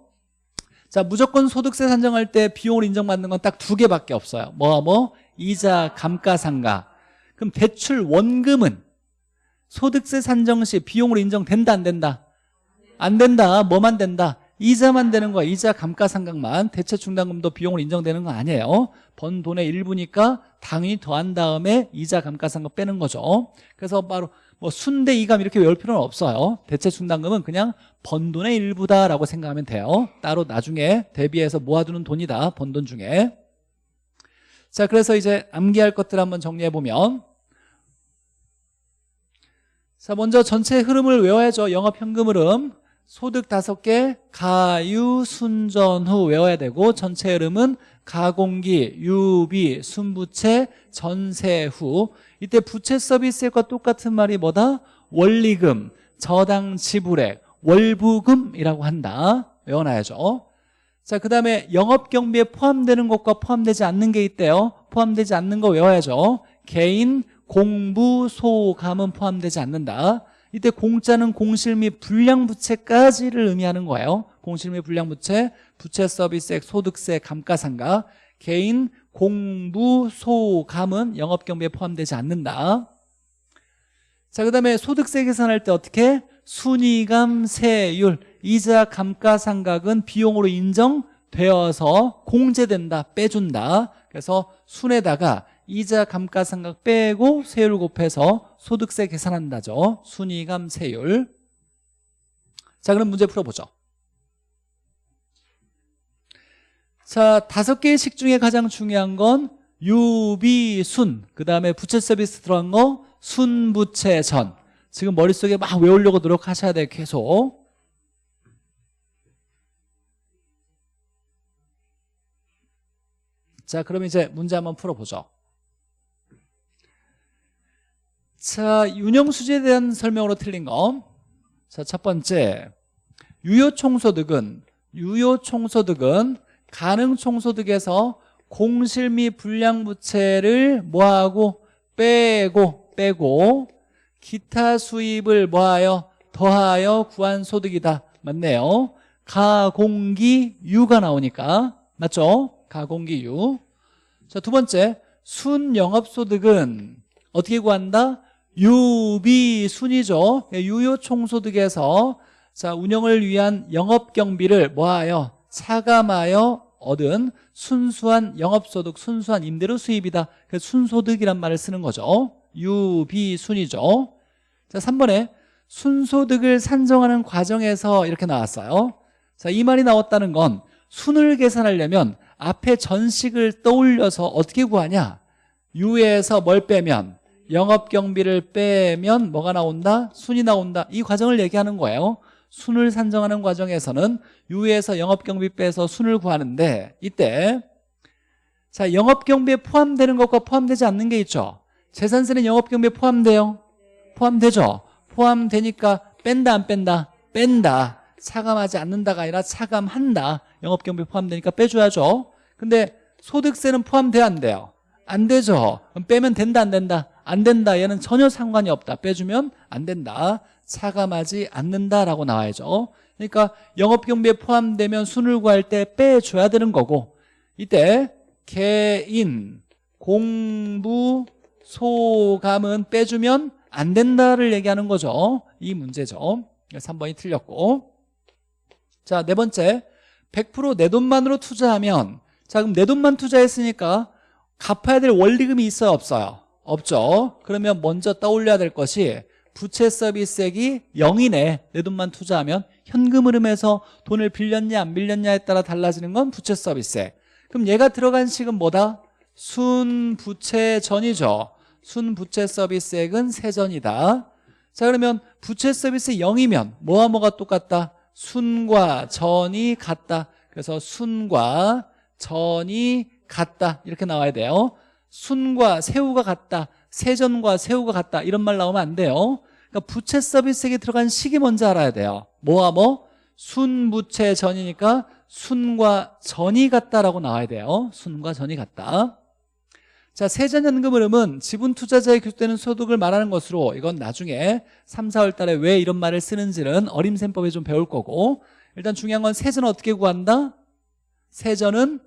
[SPEAKER 1] 자 무조건 소득세 산정할 때 비용으로 인정받는 건 딱 두 개밖에 없어요. 뭐와 뭐? 이자 감가상각 그럼 대출 원금은 소득세 산정 시 비용으로 인정된다 안 된다? 안 된다. 뭐만 된다? 이자만 되는 거야. 이자 감가상각만. 대체 충당금도 비용으로 인정되는 거 아니에요. 번 돈의 일부니까 당연히 더한 다음에 이자 감가상각 빼는 거죠. 그래서 바로 뭐 순대 이감 이렇게 외울 필요는 없어요. 대체 충당금은 그냥 번 돈의 일부다라고 생각하면 돼요. 따로 나중에 대비해서 모아두는 돈이다 번 돈 중에. 자 그래서 이제 암기할 것들 한번 정리해 보면. 자 먼저 전체 흐름을 외워야죠. 영업 현금 흐름 소득 다섯 개 가유 순전 후 외워야 되고 전체 흐름은 가공기 유비 순부채 전세 후 이때 부채 서비스액과 똑같은 말이 뭐다 원리금 저당 지불액 월부금이라고 한다 외워놔야죠 자, 그 다음에 영업경비에 포함되는 것과 포함되지 않는 게 있대요. 포함되지 않는 거 외워야죠. 개인, 공부, 소감은 포함되지 않는다. 이때 공짜는 공실 및 불량부채까지를 의미하는 거예요. 공실 및 불량부채, 부채 서비스액, 소득세, 감가상각. 개인, 공부, 소 감은 영업경비에 포함되지 않는다. 자, 그 다음에 소득세 계산할 때 어떻게? 순위감, 세율, 이자, 감가상각은 비용으로 인정되어서 공제된다, 빼준다. 그래서 순에다가 이자, 감가상각 빼고 세율 곱해서 소득세 계산한다죠. 순위감, 세율. 자, 그럼 문제 풀어보죠. 자, 다섯 개의 식 중에 가장 중요한 건 유비, 순. 그 다음에 부채 서비스 들어간 거 순부채 전. 지금 머릿속에 막 외우려고 노력하셔야 돼요 계속 자 그럼 이제 문제 한번 풀어보죠 자 윤영수지에 대한 설명으로 틀린 거 자 첫 번째. 유효총소득은 유효총소득은 가능총소득에서 공실 및 불량부채를 뭐하고 빼고 빼고 기타 수입을 뭐하여 더하여 구한 소득이다. 맞네요. 가공기유가 나오니까. 맞죠? 가공기유. 자 두 번째. 순영업소득은 어떻게 구한다? 유비순이죠. 예, 유효총소득에서 자 운영을 위한 영업경비를 뭐하여 차감하여 얻은 순수한 영업소득 순수한 임대료 수입이다. 그래서 순소득이란 말을 쓰는 거죠. 유비순이죠. 자 3번에 순소득을 산정하는 과정에서 이렇게 나왔어요. 자 이 말이 나왔다는 건 순을 계산하려면 앞에 전식을 떠올려서 어떻게 구하냐? 유에서 뭘 빼면 영업 경비를 빼면 뭐가 나온다? 순이 나온다. 이 과정을 얘기하는 거예요. 순을 산정하는 과정에서는 유에서 영업 경비 빼서 순을 구하는데 이때 자 영업 경비에 포함되는 것과 포함되지 않는 게 있죠. 재산세는 영업 경비에 포함돼요? 포함되죠. 포함되니까 뺀다 안 뺀다? 뺀다. 차감하지 않는다가 아니라 차감한다. 영업 경비 포함되니까 빼줘야죠. 근데 소득세는 포함돼야 안 돼요? 안 되죠. 그럼 빼면 된다 안 된다 안 된다 얘는 전혀 상관이 없다. 빼주면 안 된다. 차감하지 않는다라고 나와야죠. 그러니까 영업경비에 포함되면 순을 구할 때 빼줘야 되는 거고 이때 개인 공부 소감은 빼주면 안 된다를 얘기하는 거죠. 이 문제죠. 3번이 틀렸고. 자 네 번째. 100%내 돈만으로 투자하면 자 그럼 내 돈만 투자했으니까 갚아야 될 원리금이 있어요 없어요 없죠. 그러면 먼저 떠올려야 될 것이 부채 서비스액이 0이네 내 돈만 투자하면 현금 흐름에서 돈을 빌렸냐 안 빌렸냐에 따라 달라지는 건 부채 서비스액. 그럼 얘가 들어간 식은 뭐다? 순부채 전이죠. 순부채 서비스액은 세전이다. 자 그러면 부채 서비스 0이면 뭐와 뭐가 똑같다? 순과 전이 같다. 그래서 순과 전이 같다. 이렇게 나와야 돼요 순과 새우가 같다 세전과 새우가 같다 이런 말 나오면 안 돼요 그러니까 부채 서비스액에 들어간 식이 뭔지 알아야 돼요 뭐와 뭐? 순부채 전이니까 순과 전이 같다라고 나와야 돼요 순과 전이 같다 자 세전연금 흐름은 지분 투자자에 기술되는 소득을 말하는 것으로 이건 나중에 3, 4월 달에 왜 이런 말을 쓰는지는 어림셈법에 좀 배울 거고 일단 중요한 건 세전은 어떻게 구한다? 세전은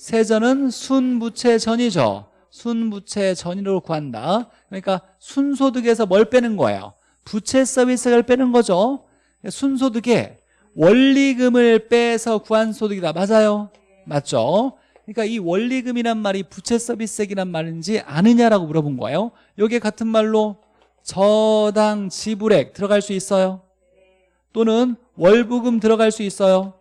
[SPEAKER 1] 세전은 순부채 전이죠 순부채 전이로 구한다 그러니까 순소득에서 뭘 빼는 거예요? 부채 서비스를 빼는 거죠 순소득에 원리금을 빼서 구한 소득이다 맞아요? 맞죠? 그러니까 이 원리금이란 말이 부채 서비스액이란 말인지 아느냐라고 물어본 거예요 여기에 같은 말로 저당 지불액 들어갈 수 있어요? 또는 월부금 들어갈 수 있어요?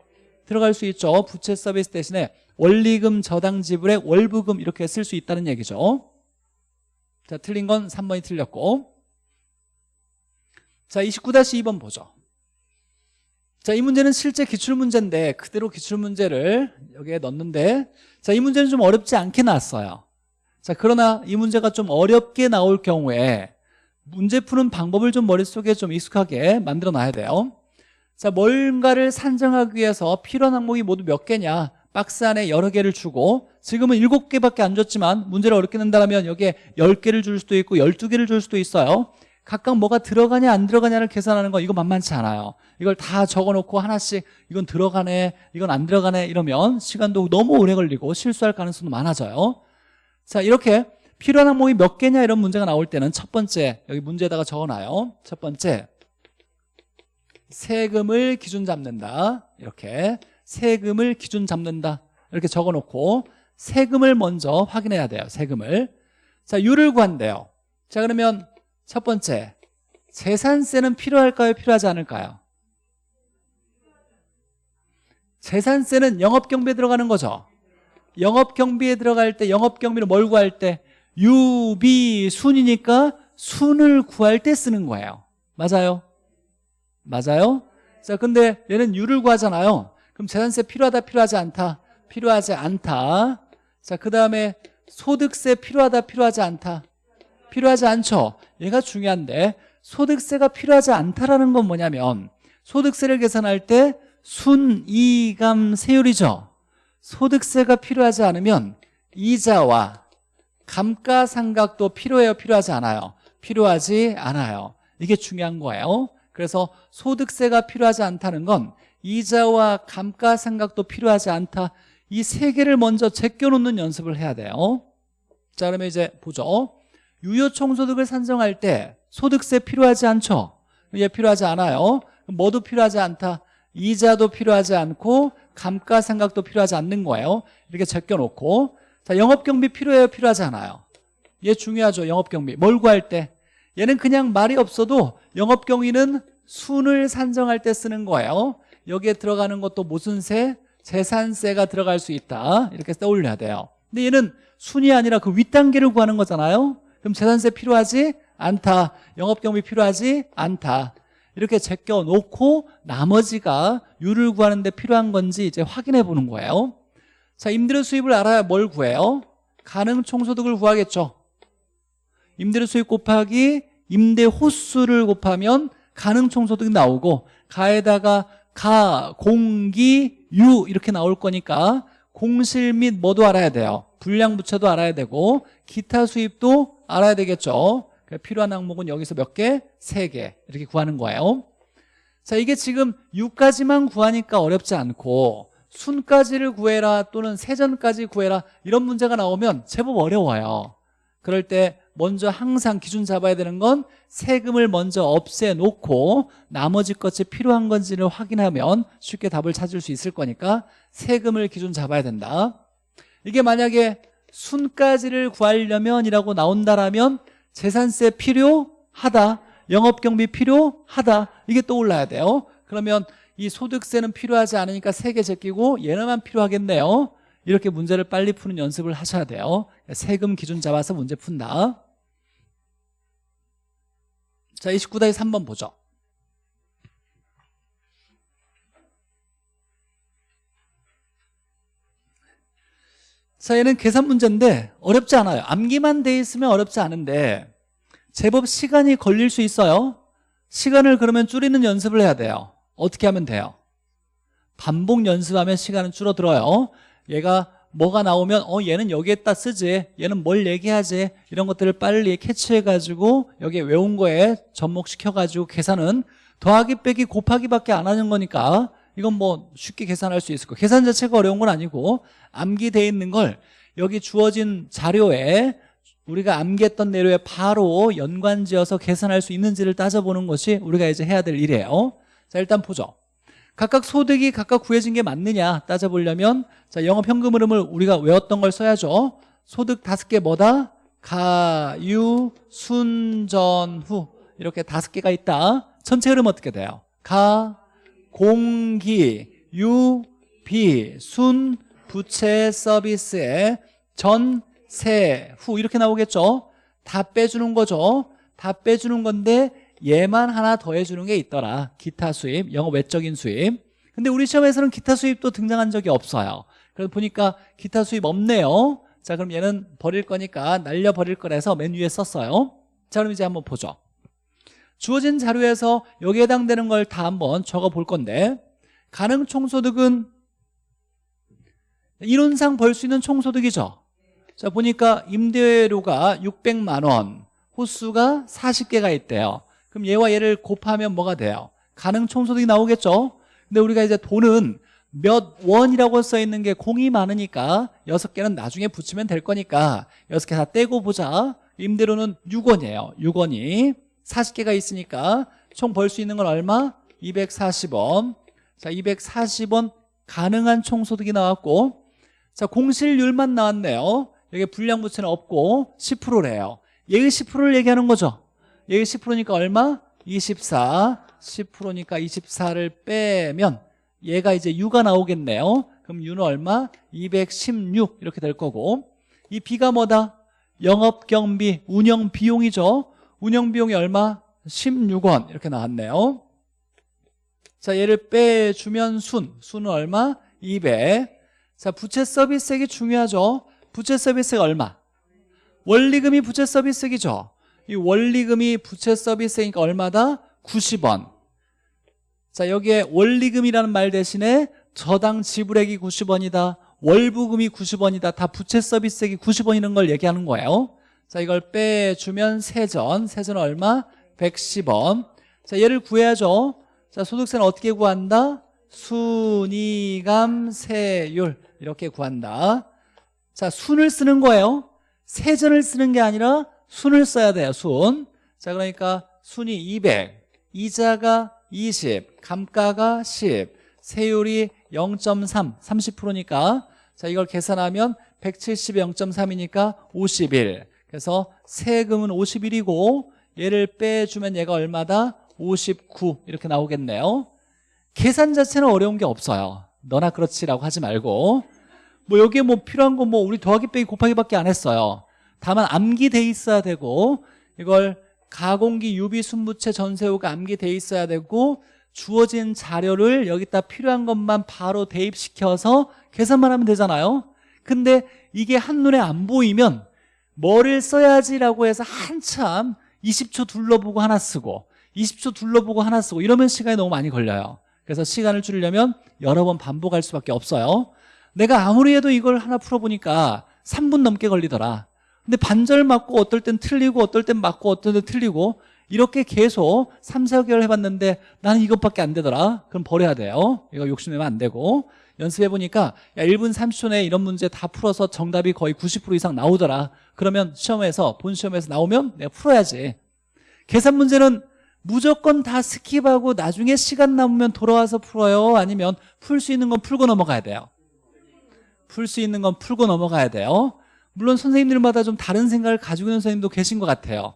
[SPEAKER 1] 들어갈 수 있죠 부채 서비스 대신에 원리금 저당 지불액 월부금 이렇게 쓸 수 있다는 얘기죠. 자 틀린 건 3번이 틀렸고. 자 29-2번 보죠. 자, 이 문제는 실제 기출문제인데 그대로 기출문제를 여기에 넣는데 자, 이 문제는 좀 어렵지 않게 나왔어요. 자, 그러나 이 문제가 좀 어렵게 나올 경우에 문제 푸는 방법을 좀 머릿속에 좀 익숙하게 만들어 놔야 돼요. 자, 뭔가를 산정하기 위해서 필요한 항목이 모두 몇 개냐 박스 안에 여러 개를 주고 지금은 일곱 개밖에 안 줬지만 문제를 어렵게 낸다면 여기에 열개를 줄 수도 있고 열두 개를 줄 수도 있어요. 각각 뭐가 들어가냐 안 들어가냐를 계산하는 거 이거 만만치 않아요. 이걸 다 적어놓고 하나씩 이건 들어가네 이건 안 들어가네 이러면 시간도 너무 오래 걸리고 실수할 가능성도 많아져요. 자 이렇게 필요한 항목이 몇 개냐 이런 문제가 나올 때는 첫 번째 여기 문제에다가 적어놔요. 첫 번째 세금을 기준 잡는다. 이렇게 세금을 기준 잡는다 이렇게 적어놓고 세금을 먼저 확인해야 돼요 세금을 자 유를 구한대요 자 그러면 첫 번째 재산세는 필요할까요? 필요하지 않을까요? 재산세는 영업경비에 들어가는 거죠 영업경비에 들어갈 때 영업경비를 뭘 구할 때 유비 순이니까 순을 구할 때 쓰는 거예요 맞아요? 맞아요? 자 근데 얘는 유를 구하잖아요 그럼 재산세 필요하다 필요하지 않다? 필요하지 않다. 자그 다음에 소득세 필요하다 필요하지 않다? 필요하지 않죠? 얘가 중요한데 소득세가 필요하지 않다라는 건 뭐냐면 소득세를 계산할 때 순이감 세율이죠. 소득세가 필요하지 않으면 이자와 감가상각도 필요해요 필요하지 않아요? 필요하지 않아요. 이게 중요한 거예요. 그래서 소득세가 필요하지 않다는 건 이자와 감가상각도 필요하지 않다. 이 세 개를 먼저 제껴놓는 연습을 해야 돼요. 자 그러면 이제 보죠. 유효총소득을 산정할 때 소득세 필요하지 않죠? 예, 필요하지 않아요. 뭐도 필요하지 않다. 이자도 필요하지 않고 감가상각도 필요하지 않는 거예요. 이렇게 제껴놓고. 자 영업경비 필요해요? 필요하지 않아요. 얘 중요하죠. 영업경비. 뭘 구할 때? 얘는 그냥 말이 없어도 영업경위는 순을 산정할 때 쓰는 거예요 여기에 들어가는 것도 무슨 세? 재산세가 들어갈 수 있다. 이렇게 떠올려야 돼요. 근데 얘는 순이 아니라 그 윗단계를 구하는 거잖아요. 그럼 재산세 필요하지? 않다. 영업경비 필요하지? 않다. 이렇게 제껴 놓고 나머지가 유를 구하는 데 필요한 건지 이제 확인해 보는 거예요. 자 임대료 수입을 알아야 뭘 구해요? 가능 총소득을 구하겠죠. 임대료 수입 곱하기 임대 호수를 곱하면 가능 총소득이 나오고 가에다가 가, 공기, 유 이렇게 나올 거니까 공실 및 뭐도 알아야 돼요. 불량 부채도 알아야 되고 기타 수입도 알아야 되겠죠. 필요한 항목은 여기서 몇 개? 세 개 이렇게 구하는 거예요. 자 이게 지금 6까지만 구하니까 어렵지 않고 순까지를 구해라 또는 세전까지 구해라 이런 문제가 나오면 제법 어려워요. 그럴 때 먼저 항상 기준 잡아야 되는 건 세금을 먼저 없애놓고 나머지 것이 필요한 건지를 확인하면 쉽게 답을 찾을 수 있을 거니까 세금을 기준 잡아야 된다. 이게 만약에 순까지를 구하려면 이라고 나온다라면 재산세 필요하다 영업경비 필요하다 이게 떠올라야 돼요. 그러면 이 소득세는 필요하지 않으니까 세 개 제끼고 얘네만 필요하겠네요. 이렇게 문제를 빨리 푸는 연습을 하셔야 돼요. 세금 기준 잡아서 문제 푼다 자 29-3번 보죠. 자 얘는 계산 문제인데 어렵지 않아요. 암기만 돼 있으면 어렵지 않은데 제법 시간이 걸릴 수 있어요. 시간을 그러면 줄이는 연습을 해야 돼요. 어떻게 하면 돼요? 반복 연습하면 시간은 줄어들어요. 얘가 뭐가 나오면 어 얘는 여기에다 쓰지. 얘는 뭘 얘기하지? 이런 것들을 빨리 캐치해가지고 여기에 외운 거에 접목시켜가지고 계산은 더하기 빼기 곱하기밖에 안 하는 거니까 이건 뭐 쉽게 계산할 수 있을 거예요. 계산 자체가 어려운 건 아니고 암기돼 있는 걸 여기 주어진 자료에 우리가 암기했던 내로에 바로 연관지어서 계산할 수 있는지를 따져보는 것이 우리가 이제 해야 될 일이에요. 자 일단 보죠 각각 소득이 각각 구해진 게 맞느냐 따져보려면 자 영업 현금 흐름을 우리가 외웠던 걸 써야죠. 소득 다섯 개 뭐다? 가유 순 전 후. 이렇게 다섯 개가 있다. 전체 흐름 어떻게 돼요? 가 공기 유 비 순 부채 서비스의 전 세, 후. 이렇게 나오겠죠? 다 빼주는 거죠. 다 빼주는 건데 얘만 하나 더해주는 게 있더라. 기타 수입, 영어 외적인 수입. 근데 우리 시험에서는 기타 수입도 등장한 적이 없어요. 그래서 보니까 기타 수입 없네요. 자 그럼 얘는 버릴 거니까 날려버릴 거라서 맨 위에 썼어요. 자 그럼 이제 한번 보죠. 주어진 자료에서 여기에 해당되는 걸 다 한번 적어 볼 건데 가능 총소득은 이론상 벌 수 있는 총소득이죠. 자 보니까 임대료가 600만 원 호수가 40개가 있대요 그럼 얘와 얘를 곱하면 뭐가 돼요? 가능 총소득이 나오겠죠? 근데 우리가 이제 돈은 몇 원이라고 써 있는 게 공이 많으니까 여섯 개는 나중에 붙이면 될 거니까 여섯 개 다 떼고 보자 임대료는 6원이에요 6원이 40개가 있으니까 총 벌 수 있는 건 얼마? 240원 자 240원 가능한 총소득이 나왔고 자 공실률만 나왔네요 여기 불량부채는 없고 10%래요 얘가 10%를 얘기하는 거죠 여기 10%니까 얼마? 24 10%니까 24를 빼면 얘가 이제 U가 나오겠네요 그럼 U는 얼마? 216 이렇게 될 거고 이 B가 뭐다? 영업경비, 운영비용이죠 운영비용이 얼마? 16원 이렇게 나왔네요 자 얘를 빼주면 순 순은 얼마? 200 자 부채 서비스액이 중요하죠 부채 서비스액 얼마? 원리금이 부채 서비스액이죠 이 원리금이 부채 서비스니까 얼마다? 90원. 자 여기에 원리금이라는 말 대신에 저당 지불액이 90원이다 월부금이 90원이다 다 부채 서비스액이 90원이라는 걸 얘기하는 거예요. 자 이걸 빼주면 세전 세전 얼마? 110원. 자 얘를 구해야죠. 자 소득세는 어떻게 구한다? 순이감 세율. 이렇게 구한다. 자 순을 쓰는 거예요. 세전을 쓰는 게 아니라 순을 써야 돼요 순. 자 그러니까 순이 200 이자가 20 감가가 10 세율이 0.3 30%니까. 자 이걸 계산하면 170에 0.3이니까 51 그래서 세금은 51이고 얘를 빼주면 얘가 얼마다? 59 이렇게 나오겠네요. 계산 자체는 어려운 게 없어요. 너나 그렇지라고 하지 말고. 뭐 여기에 뭐 필요한 거뭐 우리 더하기 빼기 곱하기밖에 안 했어요 다만 암기돼 있어야 되고 이걸 가공기 유비 순부채 전세후가 암기돼 있어야 되고 주어진 자료를 여기다 필요한 것만 바로 대입시켜서 계산만 하면 되잖아요. 근데 이게 한눈에 안 보이면 뭐를 써야지라고 해서 한참 20초 둘러보고 하나 쓰고 20초 둘러보고 하나 쓰고 이러면 시간이 너무 많이 걸려요. 그래서 시간을 줄이려면 여러 번 반복할 수밖에 없어요. 내가 아무리 해도 이걸 하나 풀어보니까 3분 넘게 걸리더라 근데 반절 맞고 어떨 땐 틀리고 어떨 땐 맞고 어떨 땐 틀리고 이렇게 계속 3, 4개월 해봤는데 나는 이것밖에 안 되더라. 그럼 버려야 돼요. 이거 욕심내면 안 되고. 연습해보니까 야 1분 30초 내에 이런 문제 다 풀어서 정답이 거의 90% 이상 나오더라. 그러면 시험에서 본 시험에서 나오면 내가 풀어야지. 계산 문제는 무조건 다 스킵하고 나중에 시간 남으면 돌아와서 풀어요? 아니면 풀 수 있는 건 풀고 넘어가야 돼요? 풀 수 있는 건 풀고 넘어가야 돼요 물론 선생님들마다 좀 다른 생각을 가지고 있는 선생님도 계신 것 같아요.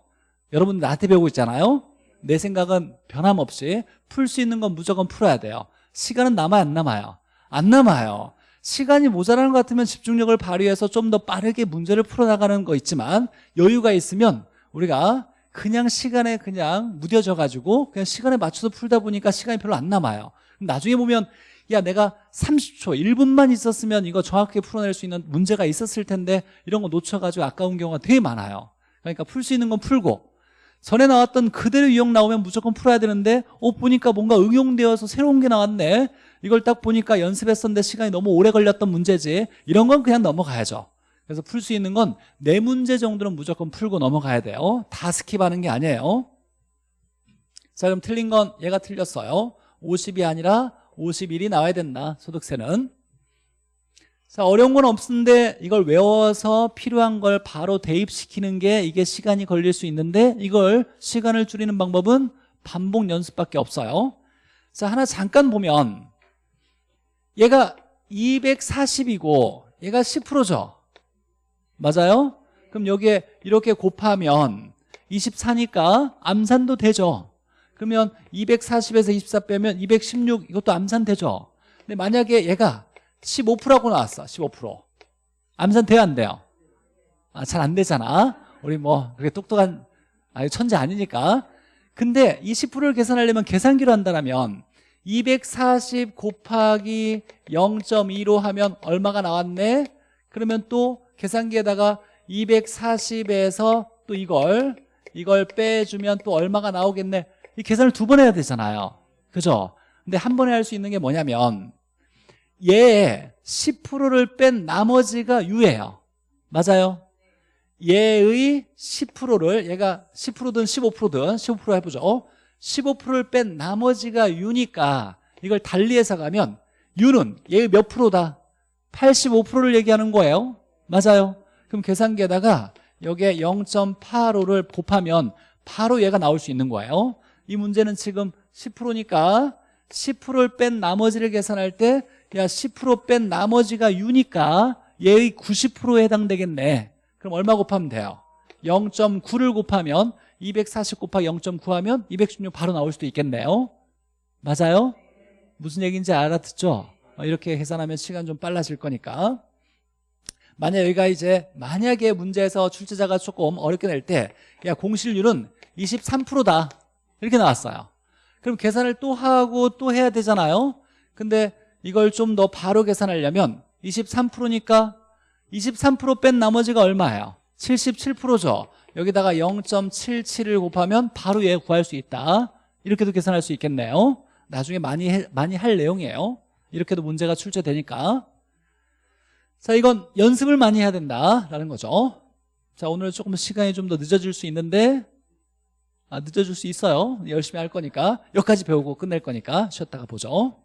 [SPEAKER 1] 여러분 나한테 배우고 있잖아요? 내 생각은 변함없이 풀 수 있는 건 무조건 풀어야 돼요. 시간은 남아요 안 남아요? 안 남아요. 시간이 모자라는 것 같으면 집중력을 발휘해서 좀 더 빠르게 문제를 풀어나가는 거 있지만 여유가 있으면 우리가 그냥 시간에 그냥 무뎌져 가지고 그냥 시간에 맞춰서 풀다 보니까 시간이 별로 안 남아요 나중에 보면 야 내가 30초 1분만 있었으면 이거 정확하게 풀어낼 수 있는 문제가 있었을 텐데 이런 거 놓쳐가지고 아까운 경우가 되게 많아요. 그러니까 풀 수 있는 건 풀고 전에 나왔던 그대로 유형 나오면 무조건 풀어야 되는데 어 보니까 뭔가 응용되어서 새로운 게 나왔네. 이걸 딱 보니까 연습했었는데 시간이 너무 오래 걸렸던 문제지. 이런 건 그냥 넘어가야죠. 그래서 풀 수 있는 건 네 문제 정도는 무조건 풀고 넘어가야 돼요. 다 스킵하는 게 아니에요. 자 그럼 틀린 건 얘가 틀렸어요 50이 아니라 51이 나와야 된다 소득세는. 자 어려운 건 없는데 이걸 외워서 필요한 걸 바로 대입시키는 게 이게 시간이 걸릴 수 있는데 이걸 시간을 줄이는 방법은 반복 연습밖에 없어요. 자 하나 잠깐 보면 얘가 240이고 얘가 10%죠. 맞아요? 그럼 여기에 이렇게 곱하면 24니까 암산도 되죠 그러면 240에서 24 빼면 216 이것도 암산 되죠? 근데 만약에 얘가 15%라고 나왔어 15% 암산 돼요 안 돼요? 아, 잘 안 되잖아. 우리 뭐 그렇게 똑똑한 아, 천재 아니니까. 근데 이 10%를 계산하려면 계산기로 한다면 240 곱하기 0.2로 하면 얼마가 나왔네? 그러면 또 계산기에다가 240에서 또 이걸 이걸 빼주면 또 얼마가 나오겠네 이 계산을 두 번 해야 되잖아요. 그죠? 근데 한 번에 할 수 있는 게 뭐냐면 얘의 10%를 뺀 나머지가 유예요. 맞아요? 얘의 10%를 얘가 10%든 15%든 15% 해보죠. 15%를 뺀 나머지가 유니까 이걸 달리해서 가면 유는 얘의 몇 프로다? 85%를 얘기하는 거예요. 맞아요? 그럼 계산기에다가 여기에 0.85를 곱하면 바로 얘가 나올 수 있는 거예요 이 문제는 지금 10%니까 10%를 뺀 나머지를 계산할 때 야 10%뺀 나머지가 유니까 얘의 90%에 해당되겠네 그럼 얼마 곱하면 돼요? 0.9를 곱하면 240 곱하기 0.9 하면 216 바로 나올 수도 있겠네요 맞아요? 무슨 얘기인지 알아듣죠? 어, 이렇게 계산하면 시간 좀 빨라질 거니까 만약 여기가 이제 만약에 문제에서 출제자가 조금 어렵게 낼 때 야 공실률은 23%다 이렇게 나왔어요. 그럼 계산을 또 하고 또 해야 되잖아요. 근데 이걸 좀 더 바로 계산하려면 23%니까 23%뺀 나머지가 얼마예요? 77%죠. 여기다가 0.77을 곱하면 바로 얘 구할 수 있다. 이렇게도 계산할 수 있겠네요. 나중에 많이 해, 많이 할 내용이에요. 이렇게도 문제가 출제되니까. 자 이건 연습을 많이 해야 된다라는 거죠. 자 오늘 조금 시간이 좀 더 늦어질 수 있는데 아, 늦어질 수 있어요. 열심히 할 거니까. 여기까지 배우고 끝낼 거니까 쉬었다가 보죠